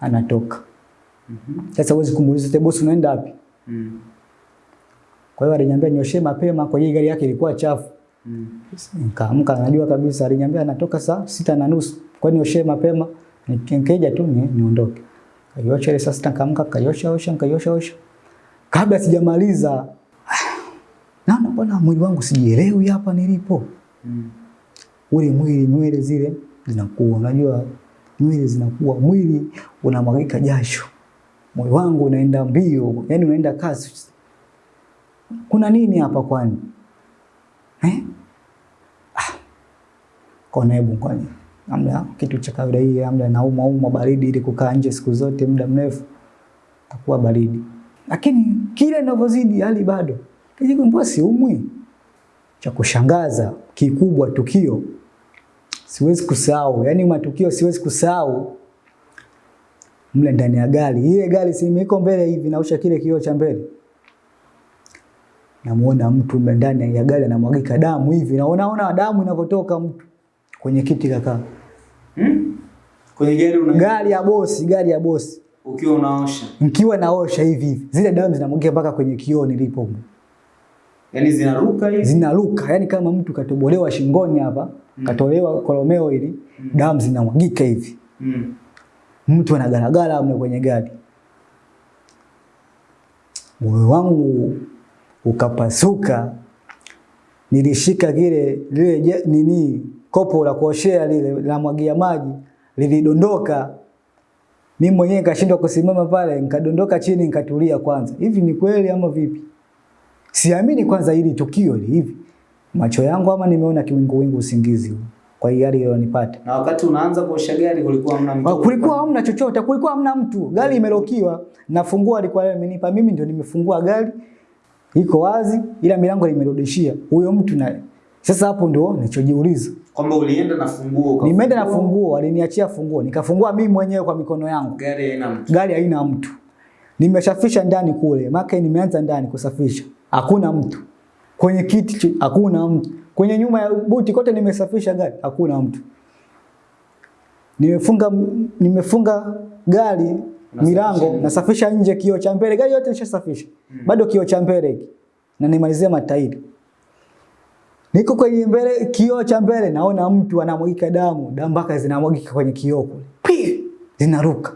anatoka. Mhm. Sasa huwezi kumuuliza "Te bosi, unaenda wapi? Mm. Kwa hiyo aliniambia nioshe mapema kwa hiyo gari yake ilikuwa chafu. Mm. Nikaamka najua kabisa aliniambia anatoka saa sita na nusu. Kwa hiyo nioshe mapema nikija tu ni, niondoke. Kaiosha ile saa sita nikaamka kaiosha osha nikaiosha osha. Kabla sijamaliza naona mbona mwili wangu sijielewi hapa nilipo. Mm. Ule mwili nywele zile zinakuwa unajua nywele zinakuwa mwili unamwagika jasho. Moyo wangu unaenda mbio, yani unaenda kasi. Kuna nini hapa kwani? Eh? Ah. Kona hebu kwani. Amna kitu cha kawaida hii, amna nauma uma baridi ili kukaa nje siku zote muda mrefu takuwa baridi. Lakini kile ninavyozidi hali bado. Mbona siumwi? Cha kushangaza kikubwa tukio siwezi kusahau, yani matukio siwezi kusahau mle ndani ya gari. Ile gari si iko mbele hivi nausha kile kioo cha mbele. Namuona mtu ndani ya gari anamwagika damu hivi. Na unaona damu inavyotoka mtu kwenye kiti kaka. Hmm? Kwenye gari una Gari ya bosi, gari ya bosi. ukiwa unaosha. Nikiwa naosha hivi hivi. Zile damu zinamwagika mpaka kwenye kioo nilipo. Yaani zinaruka hivi. Zinaruka, yani kama mtu katobolewa shingoni hapa, katolewa kolomeo hili, damu zinamwagika hivi. Mm. mtu anagaragara mle kwenye gari. Moyo wangu ukapasuka, nilishika kile lile nini kopo la kuoshea lile la mwagia maji lilidondoka. Mimi mwenyewe nikashindwa kusimama pale, nikadondoka chini, nikatulia kwanza. Hivi ni kweli ama vipi? Siamini kwanza hili tukio hili hivi. Macho yangu ama nimeona kiwingu-wingu usingizi huu. Kwa hiyo hali iliyonipata. Na wakati unaanza kuosha gari kulikuwa hamna Ah, mtu. Kulikuwa hamna chochote, kulikuwa hamna mtu. Gari imelokiwa. Nafungua alikuwa amenipa mimi ndio nimefungua gari. Iko wazi ila milango imerudishia. Huyo mtu naye. sasa hapo ndio nilichojiuliza. kwamba ulienda na funguo ukafungua. Nimeenda na funguo, aliniachia funguo. Nikafungua mimi mwenyewe kwa mikono yangu. Gari haina mtu. Gari haina mtu. Nimeshafisha ndani kule. Maka nimeanza ndani kusafisha. Hakuna mtu. Kwenye kiti hakuna mtu. Kwenye nyuma ya buti kote nimesafisha gari, hakuna mtu. Nimefunga nimefunga gari milango, nasafisha nje kioo cha mbele, gari yote nishasafisha. mm. Bado kioo cha mbele hiki. Na nimalizia matairi. Niko kwenye mbele kioo cha mbele naona mtu anamwagika damu, damu mpaka zinamwagika kwenye kioo kule. Pi! Zinaruka.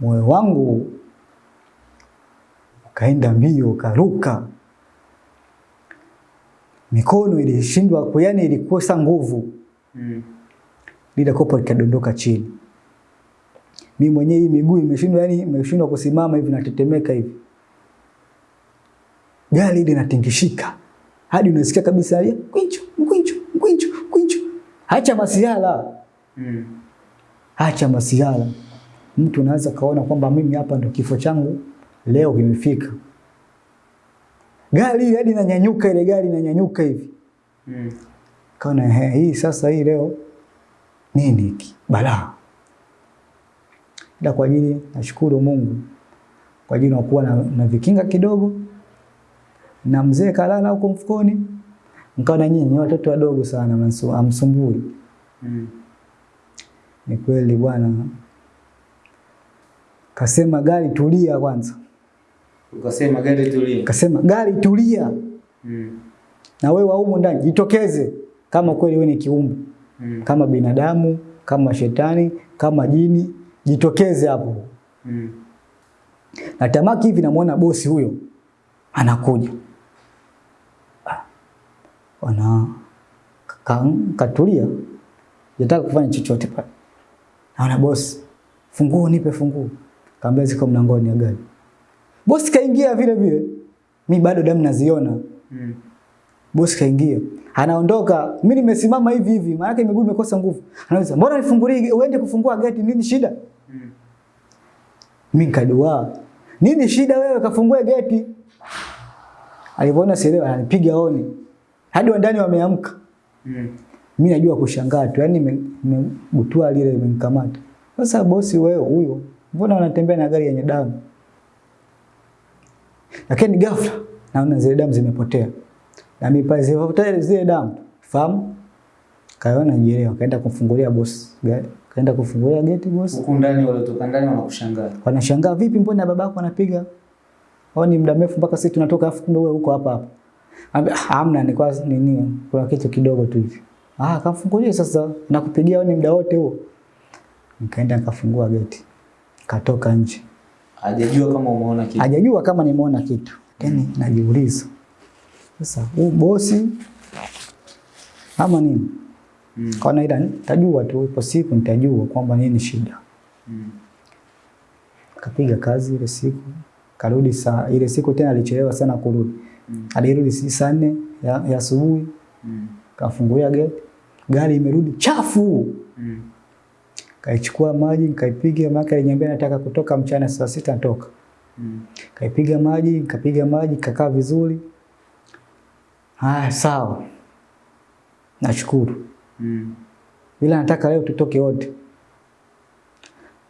Moyo wangu ukaenda mbio, ukaruka. Mikono ilishindwa, yaani ilikosa nguvu. Mm. Lile kopo likadondoka chini. Mimi mwenyewe hii miguu imeshindwa, yani imeshindwa kusimama hivi, natetemeka hivi. Gari ile inatingishika hadi unasikia kabisa ya kwincho kwincho kwincho kwincho. Acha masiala, Mm. Acha masiala. Mtu anaweza kaona kwamba mimi hapa ndo kifo changu leo kimefika. Gari ile hadi inanyanyuka, ile gari inanyanyuka hivi. Mm. Kaona hii sasa hii leo nini hiki? Balaa. Ila kwa ajili nashukuru Mungu kwa ajili nakuwa na, na vikinga kidogo na mzee kalala huko mfukoni, mkaona nyinyi watoto wadogo sana mansu, amsumbui Mm. Ni kweli bwana. Kasema gari tulia kwanza, Ukasema gari tulia. kasema gari tulia, Mm. na wewe wa ndani jitokeze kama kweli wewe ni kiumbe Mm. kama binadamu, kama shetani, kama jini, jitokeze hapo. Mm. Na tamaki hivi namuona bosi huyo anakuja. Ah, Wana ka, katulia. Nataka kufanya chochote pale. Naona bosi, funguo nipe funguo. Kaambia ziko mlangoni ya gari. Bosi kaingia vile vile. Mi bado damu naziona. Mm. Bosi kaingia. Anaondoka, mimi nimesimama hivi hivi, maana yake miguu imekosa nguvu. Anauliza, "Mbona nifungulie uende kufungua geti nini shida?" Mm. Mimi nikadua. Nini shida wewe kafungue geti? Alivyoona sielewa ananipiga honi. Hadi wandani wameamka. Mm. Mimi najua kushangaa tu, Yaani nimebutua lile imenikamata. Sasa bosi wewe huyo, mbona unatembea na gari yenye damu? Lakini ghafla naona zile damu zimepotea. Na mimi pale zile damu, fahamu? Kaona jielewa, kaenda kumfungulia bosi gari. Kaenda kufungulia geti bosi. Huko ndani waliotoka ndani wanakushangaa. Wanashangaa vipi mbona babako anapiga Au ni muda mrefu mpaka sisi tunatoka afu kumbe wewe uko hapa hapa. Ambia hamna ni kwa nini kuna kitu kidogo tu hivi. Ah, kafungulie sasa nakupigia wewe ni muda wote huo. Nikaenda nikafungua geti. Katoka nje. Hajajua kama umeona kitu. Hajajua kama nimeona kitu. Then najiuliza. Sasa huu bosi ama nini? Mm. Kwa ila nitajua tu ipo siku nitajua kwamba nini shida. Mm. Kapiga kazi ile siku. Karudi saa ile siku tena alichelewa sana kurudi. Mm. Alirudi saa nne ya, ya asubuhi. Mm. Kafungulia gate, Gari imerudi chafu. Mm. Kaichukua maji nikaipiga, maana aliniambia nataka kutoka mchana saa sita natoka. Mm. Kaipiga maji, nikapiga maji, kakaa vizuri. Ah, sawa. Nashukuru. Mm. Ila nataka leo tutoke wote.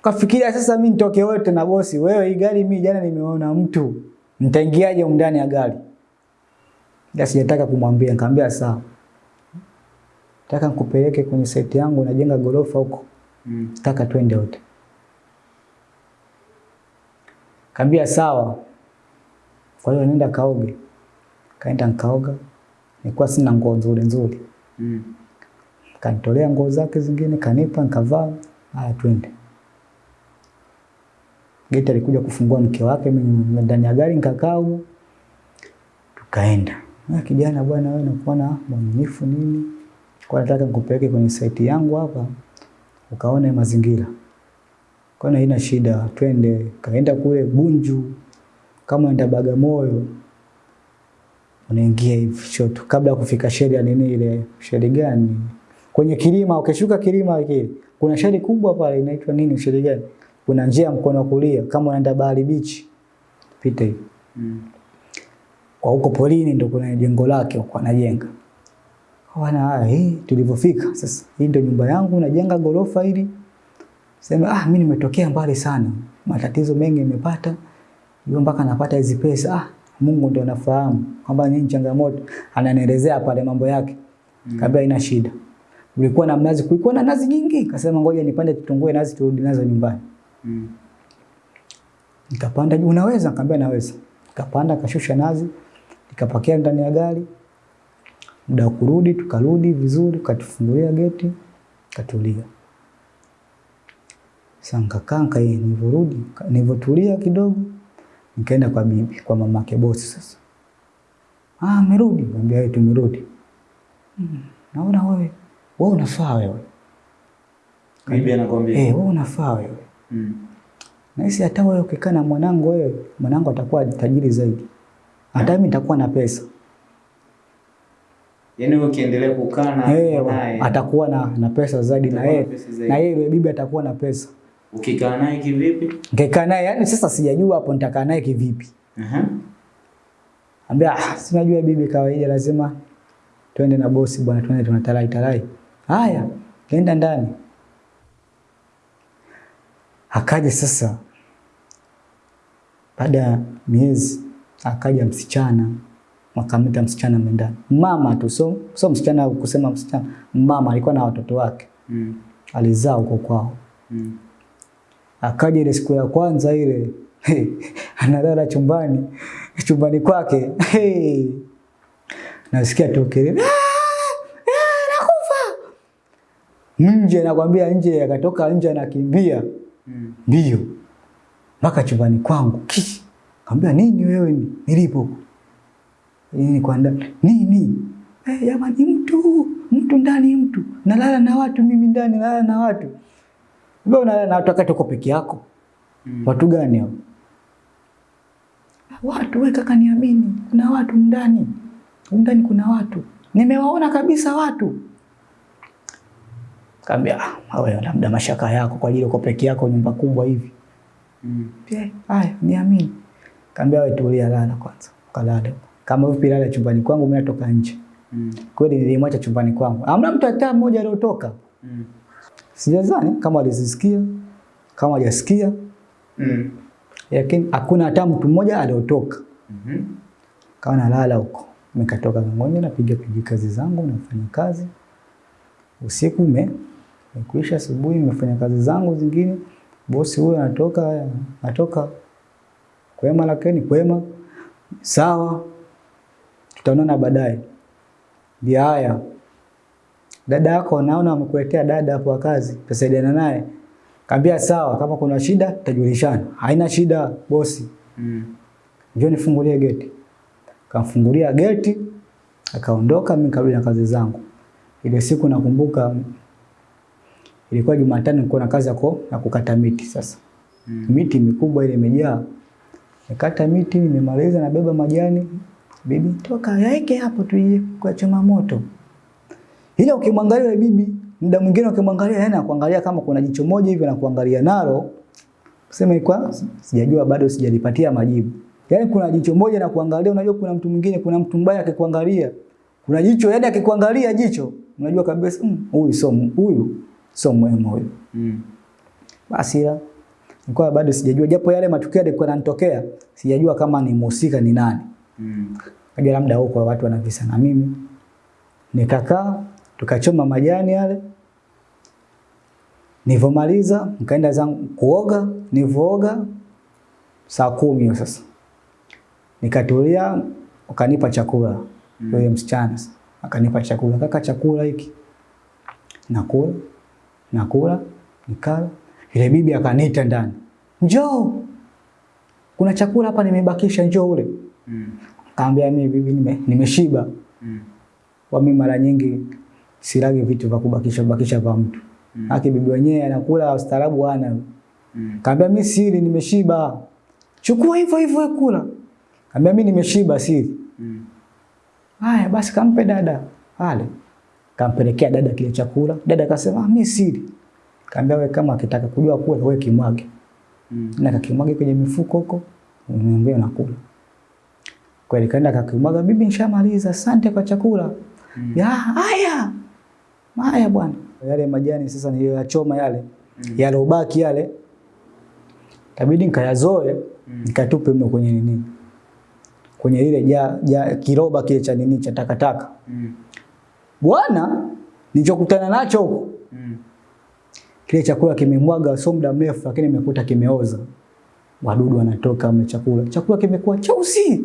Kafikiria sasa mimi nitoke wote na bosi, wewe hii gari mimi jana nimeona mtu. Nitaingiaje ndani ya gari? Ila sijataka kumwambia, nikamwambia sawa. Nataka nikupeleke kwenye site yangu najenga gorofa huko. Mm. Nataka twende wote. Kaambia sawa. Kwa hiyo nenda kaoge. Kaenda nkaoga. Nilikuwa sina nguo nzuri nzuri. Mm. Kanitolea nguo zake zingine, kanipa, nikavaa. Haya, twende. Geti alikuja kufungua mke wake, mimi ndani ya gari nikakaa. Tukaenda. Na kijana bwana, wewe nakuona mwaminifu nini? Kwa nataka nikupeleke kwenye saiti yangu hapa ukaone mazingira. Kwa hiyo haina shida, twende. Kaenda kule Bunju, kama enda Bagamoyo, unaingia hivi shoto kabla ya kufika sheri ya nini ile sheri gani kwenye kilima ukishuka kilima kile kuna sheri kubwa pale inaitwa nini shari gani? Kuna njia mkono wa kulia kama unaenda bahari beach. Pita hivi Mm. kwa huko polini ndo kuna jengo lake huko anajenga wana haya hii tulivyofika sasa hii ndio nyumba yangu najenga gorofa hili. Sema ah mimi nimetokea mbali sana matatizo mengi nimepata hiyo mpaka napata hizi pesa. Ah Mungu ndo anafahamu kwamba nini changamoto ananielezea pale mambo yake mm. Kabla ina shida ulikuwa na mnazi kulikuwa na nazi nyingi kasema ngoja nipande tutungue nazi turudi nazo nyumbani Mm. Nikapanda juu, unaweza? Nikamwambia naweza. Nikapanda kashusha nazi, nikapakia ndani ya gari. Muda wa kurudi tukarudi vizuri, katufungulia geti, katulia. Sasa nikakaa nika nilivyorudi, nilivyotulia kidogo, nikaenda kwa bibi, kwa mamake bosi sasa. Ah, merudi, Nikamwambia yeye tumerudi. Hmm, naona wewe wewe unafaa wewe. Bibi anakuambia Eh, wewe unafaa wewe. Mm. Nahisi hata wewe ukikaa na mwanangu wewe, mwanangu atakuwa tajiri zaidi. Hata mimi nitakuwa na pesa. Yaani wewe ukiendelea kukaa na Eh, naye atakuwa na, na pesa zaidi na na yeye. Na yeye yule bibi atakuwa na pesa. ukikaa naye kivipi? Ngekaa naye, yani sasa sijajua hapo nitakaa naye kivipi. Aha. Ambia ah, sinajua bibi kawaida lazima tuende na bosi bwana, twende tunatarai tarai. Haya, kaenda ndani. Akaja sasa baada ya miezi akaja msichana wakamleta msichana menda mama tu so, so msichana kusema msichana mama alikuwa na watoto wake Mm. alizaa huko kwao Mm. akaja ile siku ya kwanza ile analala chumbani chumbani kwake hey. nasikia tu kelele "Ah! Ah, nakufa nje nakwambia nje akatoka nje anakimbia. Mm. mbio mpaka chumbani kwangu. Kishi. Kaambia nini wewe? Ni- nilipo. Nini kwa ndani nini? Eh jamani mtu mtu ndani mtu. Nalala na watu mimi ndani nalala na watu. Wewe unalala na watu? Wakati uko peke yako. Mm. watu gani hao? Watu wewe kaka niamini. Kuna watu ndani. Ndani kuna watu. Nimewaona kabisa watu kaambia ah wewe labda mashaka yako kwa ajili uko peke yako nyumba kubwa hivi Mm. pia haya niamini kaambia wewe tulia lala kwanza Kalale. kama vipi lala chumbani kwangu mimi natoka nje Mm. kweli nilimwacha chumbani kwangu hamna mtu hata mmoja aliyotoka. Mm. Sijazani kama alizisikia kama hajasikia, Mm. lakini hakuna hata mtu mmoja aliyotoka. Mm -hmm. Kawa nalala huko, nikatoka Ng'onye, napiga piga kazi zangu, nafanya kazi usiku ume umekuisha, asubuhi nimefanya kazi zangu zingine. Bosi huyo anatoka anatoka Kwema lakini kwema. Sawa. Tutaonana baadaye. Ndio haya. Dada yako naona amekuletea dada hapo wa kazi, tusaidiana naye. Kaambia sawa, kama kuna shida tutajulishana. Haina shida bosi. Mm. Njoo nifungulie geti. Kamfungulia geti, akaondoka, mimi karudi na kazi zangu. Ile siku nakumbuka ilikuwa Jumatano, nilikuwa na kazi yako ya kukata miti sasa. Mm. Miti mikubwa ile imejaa. Nikata miti, nimemaliza nabeba majani. Bibi, toka yaeke hapo tuje kwa choma moto. Ila ukimwangalia yule bibi, muda mwingine ukimwangalia yeye anakuangalia kama kuna jicho moja hivi na kuangalia nalo. Sema kwa sijajua bado sijalipatia majibu. Yaani kuna jicho moja na kuangalia, unajua kuna mtu mwingine, kuna mtu mbaya akikuangalia. Kuna jicho yani akikuangalia jicho, unajua kabisa "Mm, huyu sio huyu sio muhimu huyo. Mm. Basi ya nilikuwa bado sijajua japo yale matukio yalikuwa yananitokea, sijajua kama ni mhusika ni nani. Mm. Kaja labda huko watu wanavisa na mimi. Nikakaa tukachoma majani yale. Nilivyomaliza nikaenda zangu kuoga, nilivyooga saa kumi sasa. Nikatulia ukanipa chakula. Mm. Yule msichana akanipa chakula. Kaka chakula hiki. Nakula. Nakula, nikala. Ile bibi akaniita ndani. Njoo. Kuna chakula hapa nimebakisha njoo ule. Mm. Kaambia mimi bibi nime, nimeshiba. Mm. Kwa mimi mara nyingi silagi vitu vya kubakisha bakisha kwa mtu. Mm. Haki bibi wenyewe anakula ustaarabu ana. Mm. Kaambia mimi sili, nimeshiba. Chukua hivyo hivyo kula. Kaambia mimi nimeshiba sili. Mm. Haya basi kampe dada. Ale. Kampelekea dada kile chakula. Dada akasema ah, mimi sili. Kaambia wewe kama akitaka kujua kula wewe kimwage. Mm. Na kakimwage kwenye mifuko huko. Uniambie nakula. Kweli kaenda kakimwaga, bibi nishamaliza, asante kwa chakula. Mm. Ya, haya. Haya bwana. Yale majani sasa niliyoyachoma yale, Mm. yale ubaki yale. Tabidi nikayazoe, Mm. nikatupe mle kwenye nini? Kwenye lile ja, ja kiroba kile cha nini cha takataka. Mm. Bwana, nilichokutana nacho huko, Mm. kile chakula kimemwaga so muda mrefu, lakini nimekuta kimeoza. Wadudu wanatoka mle chakula. Chakula kimekuwa cheusi.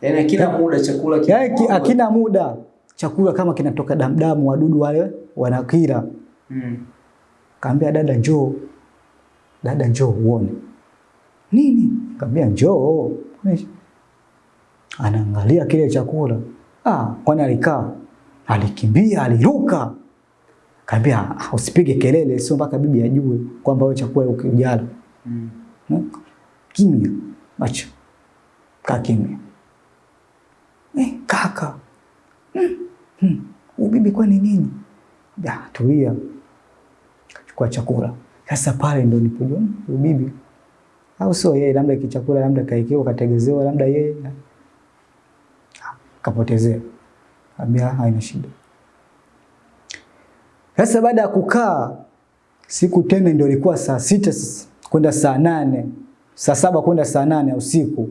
Yaani akina muda chakula Yaani ki- akina muda. Chakula kama kinatoka damdamu, wadudu wale wanakila Mm. Kaambia dada njoo. Dada njoo uone. Nini? Kaambia njoo. Anaangalia kile chakula. Ah, kwani alikaa? Alikimbia, aliruka. Kaambia "Ah, usipige kelele, sio mpaka bibi ajue kwamba wewe chakula ukijala. Mm. Kimya. Acha. Kaa kimya. Eh, kaka. mm. mm. Bibi kwani nini? Ya, tulia. Kachukua chakula. Sasa pale ndo nipojua "Hmm, bibi au sio yeye, labda kichakula labda kaikiwa kategezewa, labda yeye Ah, kapotezea. Ambia haina shida. Sasa baada ya kukaa siku tena ndio ilikuwa saa sita kwenda saa nane saa saba kwenda saa nane usiku.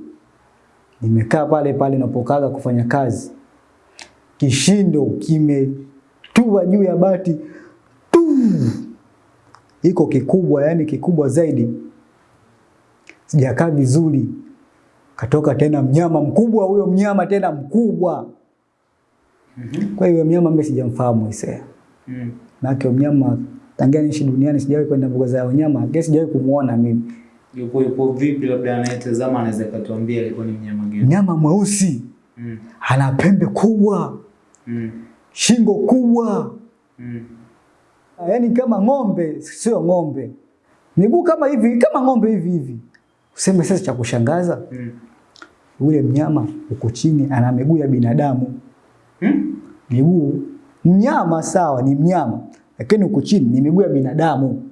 Nimekaa pale pale napokaga kufanya kazi, kishindo kimetua juu ya bati tu, iko kikubwa, yani kikubwa zaidi. Sijakaa vizuri, katoka tena mnyama mkubwa, huyo mnyama tena mkubwa. Mhm. Kwa hiyo mnyama mimi sijamfahamu Isaya. Mm. kwa mnyama tangia niishi duniani sijawahi kwenda mbuga za wanyama, lakini sijawahi kumuona mimi. Yupo yupo vipi labda anayetazama anaweza katuambia alikuwa ni mnyama gani? Mnyama mweusi, Mm. ana pembe kubwa, Mm. shingo kubwa, Mm. yaani kama ng'ombe, sio ng'ombe, miguu kama hivi, kama ng'ombe hivi hivi. Useme sasa cha kushangaza, Mm. Ule mnyama uko chini ana miguu ya binadamu, Mm. miguu mnyama sawa, ni mnyama, lakini huku chini ni miguu ya binadamu,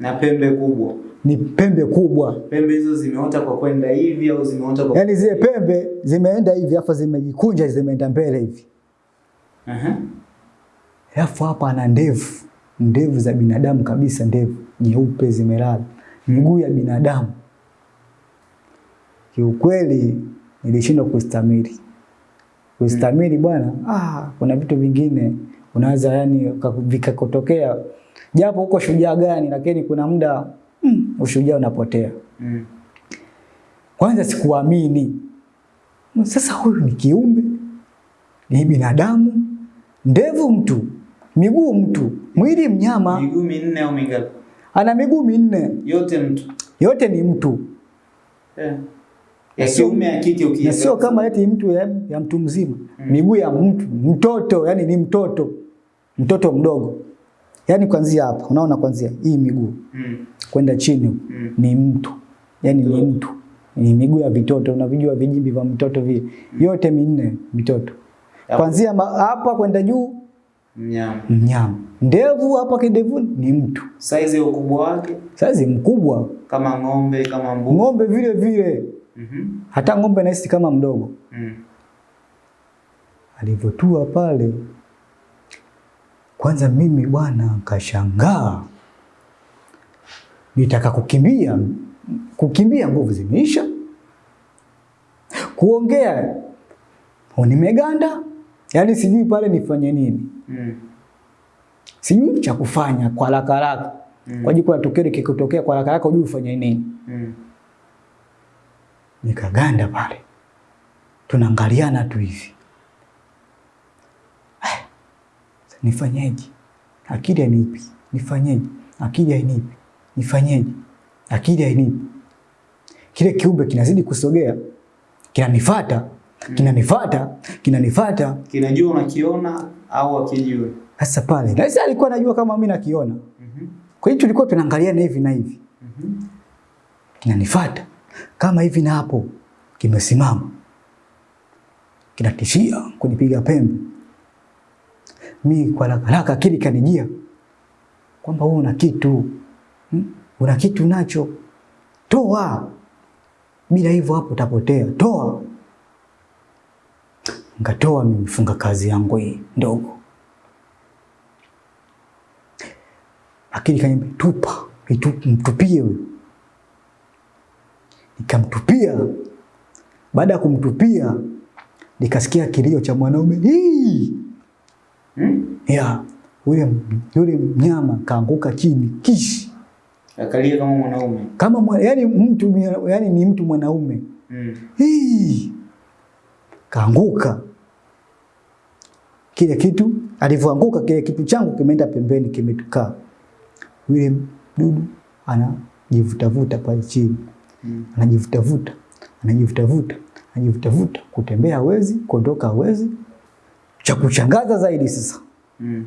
Na pembe kubwa. ni pembe kubwa. Pembe hizo zimeota kwa kwenda hivi au zimeota kwa Yaani zile pembe zimeenda hivi, afa zimejikunja, zimeenda mbele hivi. alafu uh -huh. hapa ana ndevu, ndevu za binadamu kabisa, ndevu nyeupe zimelala, miguu ya binadamu. Kiukweli nilishindwa kustamili, kustamili bwana. Ah, kuna vitu vingine unaweza yani vikakotokea vikakutokea, japo uko shujaa gani, lakini kuna muda mm, ushujaa unapotea. Mm. Kwanza sikuamini. Sasa huyu ni kiumbe, ni binadamu, ndevu mtu, miguu mtu, mwili mnyama, Miguu minne au mingapi? ana miguu minne, Yote mtu. yote ni mtu Eh. Ya kiume ya kike na sio kama eti mtu ya, ya mtu mzima. Miguu ya mtu mtoto, yani ni mtoto. Mtoto mdogo, yani kuanzia hapa, unaona, kuanzia hii miguu. Mm. kwenda chini Mm. ni mtu, yani ni mtu, ni miguu ya vitoto, unavijua vijimbi vya mtoto vile, mm. yote minne mitoto, kuanzia hapa kwenda juu Mnyama. mnyama, ndevu hapa kidevu ni mtu, Saizi ukubwa wake? Saizi mkubwa, kama ng'ombe, kama mbuzi. ng'ombe vile vile, Mhm. hata ng'ombe nahisi kama mdogo. Mm. Alivyotua pale, kwanza mimi bwana kashangaa, nitaka kukimbia, kukimbia nguvu zimeisha, kuongea oh, nimeganda, yaani sijui pale nifanye nini, Mm. sijui cha kufanya kwa haraka haraka Mm. kwa jiko la tukio kikutokea kwa haraka haraka, hujui ufanye nini. Mm. Nikaganda pale, tunaangaliana tu hivi Eh, nifanyeje? Akili hainipi, nifanyeje? Akili hainipi, nifanyeje? Akili hainipi. Kile kiumbe kinazidi kusogea, kinanifata, kinanifata, kinanifata. Kinajua unakiona au akijui Sasa pale, na sasa alikuwa anajua kama mimi nakiona. Mhm. Kwa hiyo tulikuwa tunaangaliana hivi na hivi, Mhm. kinanifata kama hivi na hapo, kimesimama, kinatishia kunipiga pembe. Mi kwa haraka haraka akili kanijia kwamba wewe una kitu hmm? una kitu nacho, toa, bila hivyo hapo utapotea, toa. Ngatoa nimefunga kazi yangu hii ndogo, akili kaniambia tupa, mtupie huyo. Nikamtupia. Baada ya kumtupia, nikasikia kilio cha mwanaume hii hmm? ya yule yule mnyama kaanguka chini kishi Akalia kama mwanaume. kama mwa, yani mtu yani ni mtu mwanaume Mm. hii kaanguka. Kile kitu alivyoanguka, kile kitu changu kimeenda pembeni, kimetukaa. Yule dudu anajivutavuta pale chini, Mm. anajivutavuta, anajivutavuta, anajivutavuta, kutembea hawezi, kuondoka hawezi. Cha kuchangaza zaidi sasa, Mm.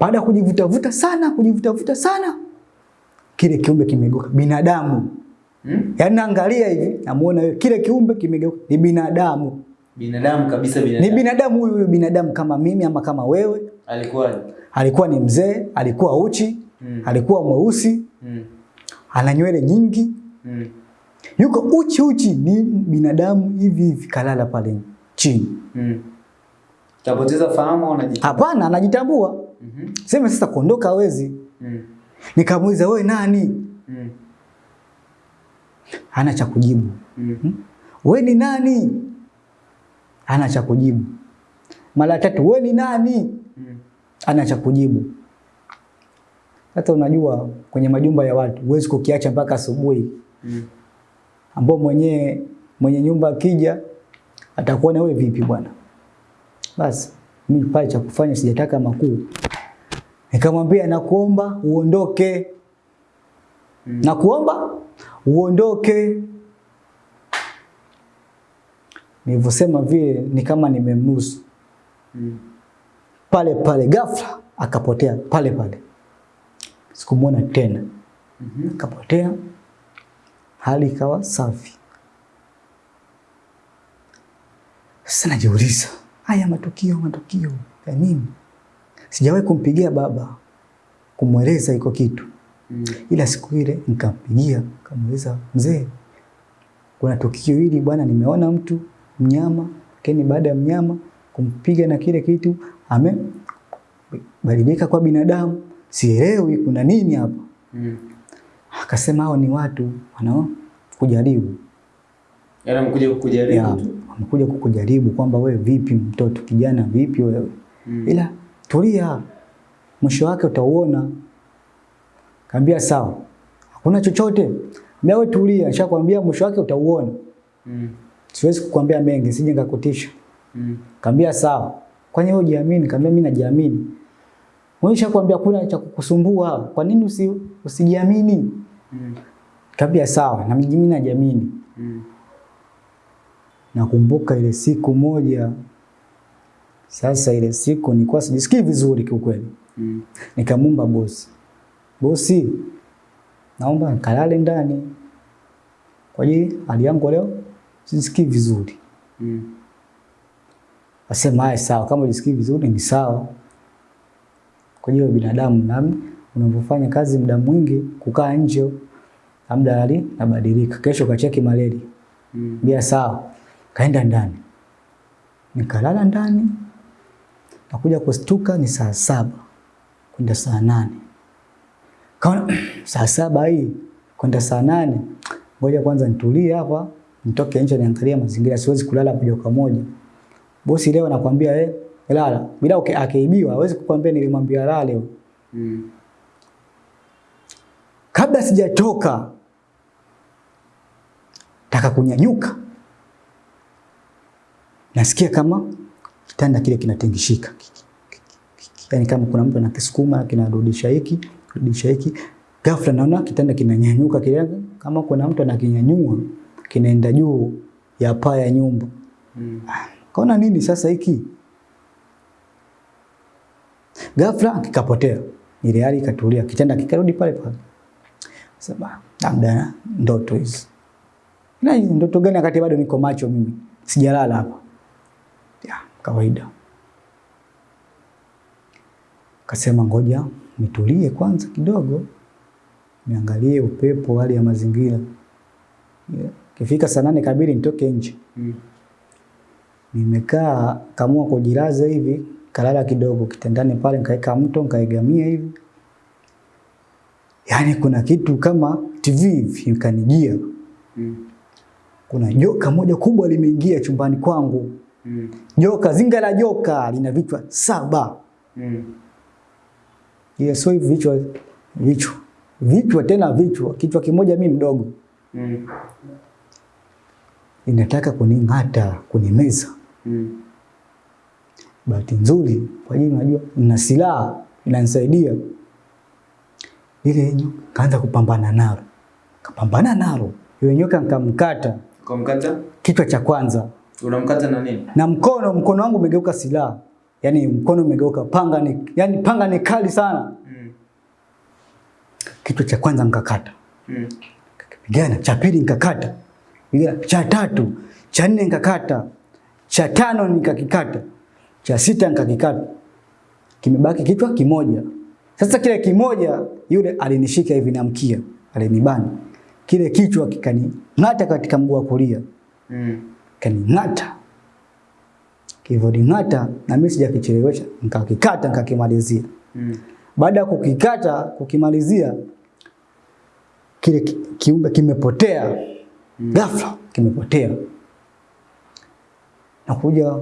baada ya kujivutavuta sana, kujivutavuta sana, kile kiumbe kimegeuka binadamu. Mm? Yaani naangalia hivi, namuona yule kile kiumbe kimegeuka ni binadamu. Binadamu kabisa binadamu Ni binadamu. binadamu huyu huyu binadamu kama mimi ama kama wewe. Alikuwa Alikuwa ni mzee, alikuwa uchi, Mm. alikuwa mweusi, mm. ana nywele nyingi, Mm. yuko uchi uchi, ni binadamu hivi hivi, kalala pale chini. Mm. Tapoteza fahamu au anajitambua? Hapana, anajitambua. Mhm. Sema sasa kuondoka hawezi. Mm. Nikamuuliza wewe nani? Mm. Hana cha kujibu. Mm. Wewe ni nani? Hana cha kujibu. Mara tatu, wewe ni nani? Mm. Hana cha kujibu. Hata unajua kwenye majumba ya watu huwezi kukiacha mpaka asubuhi, Mm. ambao mwenye mwenye nyumba akija atakuwa na wewe vipi bwana. Basi mimi pale cha kufanya sijataka makuu, nikamwambia nakuomba uondoke, Mm. nakuomba uondoke. Nilivyosema vile ni kama nimemnusu Mm. pale pale, ghafla akapotea pale pale, sikumwona tena, Mhm. akapotea, hali ikawa safi. Sasa najiuliza haya matukio matukio ya nini? Sijawahi kumpigia baba kumweleza iko kitu, Mm. ila siku ile nikampigia nikamweleza, mzee, kuna tukio hili bwana, nimeona mtu mnyama, lakini baada ya mnyama kumpiga na kile kitu amebadilika kwa binadamu, sielewi kuna nini hapa. Mm. Akasema hao ni watu wanao kujaribu Yaani kukujaribu ya, tu. wamekuja kukujaribu kwamba wewe vipi, mtoto kijana, vipi wewe Mm. ila tulia, mwisho wake utauona. Kaambia sawa, hakuna chochote. Mimi wewe tulia, nishakwambia mwisho wake utauona. Mm. Siwezi kukwambia mengi, sije nikakutisha. Mm. Kaambia sawa. Kwani wewe hujiamini? Kaambia mimi najiamini. Mwisho kwambia kuna cha kukusumbua. Kwa nini usi, usijiamini? Mm. kabia sawa, na mimi najiamini. Mm. Nakumbuka ile siku moja. Sasa ile siku nilikuwa sijisikii vizuri kiukweli. Mm. nikamumba bosi. Bosi, naomba nikalale ndani. Kwa ajili hali yangu leo sijisikii vizuri. Mm. Asema haya sawa, kama ujisikii vizuri ni sawa. Kwa hiyo binadamu nami unavyofanya kazi muda mwingi kukaa nje labda hali nabadilika. Kesho kacheki malaria. Mm. Bia sawa. Kaenda ndani. Nikalala ndani. Nakuja kustuka ni saa saba kwenda saa nane. Kaona saa saba hii kwenda saa nane. Ngoja kwanza nitulie hapa, nitoke nje niangalie mazingira, siwezi kulala moja kwa moja. Bosi leo anakwambia eh, lala. Bila akiibiwa hawezi kukwambia nilimwambia lala leo. Mm. Kabla sijatoka taka kunyanyuka, nasikia kama kitanda kile kinatingishika, yaani kama kuna mtu anakisukuma kinarudisha hiki rudisha hiki. Ghafla naona kitanda kinanyanyuka kile, kama kuna mtu anakinyanyua kinaenda juu ya paa ya nyumba. Mm. Kaona nini sasa hiki? Ghafla kikapotea. Ile hali ikatulia, kitanda kikarudi pale pale. Sema labda ndoto hizi. Na hizi ndoto gani wakati bado niko macho mimi? Sijalala hapa. Ya, kawaida. Kasema ngoja nitulie kwanza kidogo. Niangalie upepo, hali ya mazingira. Yeah. Kifika saa nane kabili nitoke nje. Mm. Nimekaa kamua kujilaza hivi, kalala kidogo kitandani pale, nikaeka mto nikaegamia hivi. Yaani kuna kitu kama TV vikanijia ikanijia. Mm. Kuna joka moja kubwa limeingia chumbani kwangu. Mm. Joka, zinga la joka lina vichwa saba. Mm. yeah, so hivi vichwa vichwa. Vichwa tena vichwa, kichwa kimoja mi mdogo. Mm. Inataka kuning'ata, kunimeza. Mm. Bahati nzuri kwa ajili unajua nina silaha inanisaidia. Ile nyoka kaanza kupambana nalo. Kapambana nalo. Yule nyoka nikamkata kumkata kichwa cha kwanza. Unamkata na nini? Na mkono mkono wangu umegeuka silaha. Yaani mkono umegeuka panga ni yani panga ni kali sana. Mm. Kichwa cha kwanza nikakata. Mm. Pigana cha pili nikakata. Cha tatu, cha nne nikakata. Cha tano nikakikata. Cha sita nikakikata. Kimebaki kichwa kimoja. Sasa kile kimoja yule alinishika hivi na mkia, alinibana. Kile kichwa kikaning'ata katika mguu wa kulia. Mm. Kaning'ata. Kilivyoning'ata na mimi sijakichelewesha, nikakikata nikakimalizia. Mm. Baada ya kukikata kukimalizia, kile ki- kiumbe kimepotea Mm. ghafla, kimepotea. Nakuja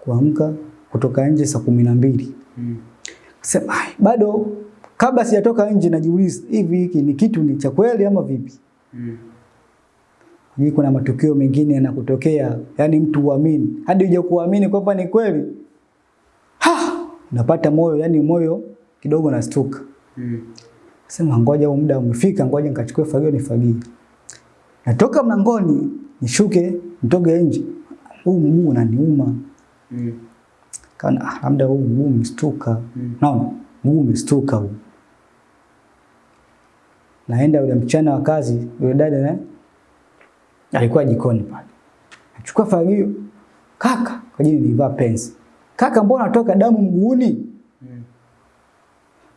kuamka kutoka nje saa kumi na mbili Mm. Sema "Ai, bado kabla sijatoka nje najiuliza hivi hiki ni kitu ni cha kweli ama vipi? Mm. Ni kuna matukio mengine yanakutokea, yani mtu uamini hadi uje kuamini kwamba ni kweli. Ha! Napata moyo, yani moyo kidogo nastuka. Mm. Sema ngoja huu muda umefika, ngoja nikachukue fagio nifagie. Natoka mlangoni, nishuke, nitoke nje. Huu mguu unaniuma. Mm. Kana ah, labda huu mguu umestuka. Mm. Naona mguu umestuka huu. Naenda yule mchana wa kazi, yule dada na alikuwa jikoni pale. Achukua fagio. Kaka, kwa jini nilivaa pensi. Kaka, mbona natoka damu mguuni? Mm.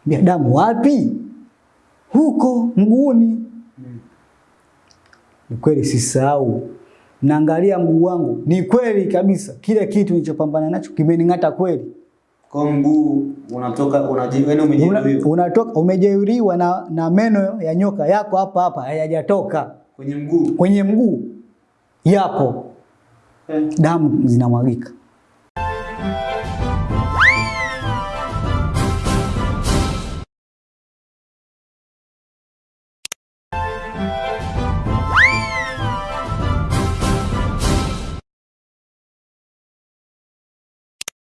Mbia damu wapi? Huko mguuni. Mm. Ni kweli sisahau. Naangalia mguu wangu. Ni kweli kabisa. Kile kitu nilichopambana nacho kimening'ata kweli. Kwa mguu unatoka unaji wewe Una, umejeruhiwa unatoka umejeruhiwa na, na meno ya nyoka yako hapa hapa hayajatoka kwenye mguu. kwenye mguu yapo, Eh. damu zinamwagika.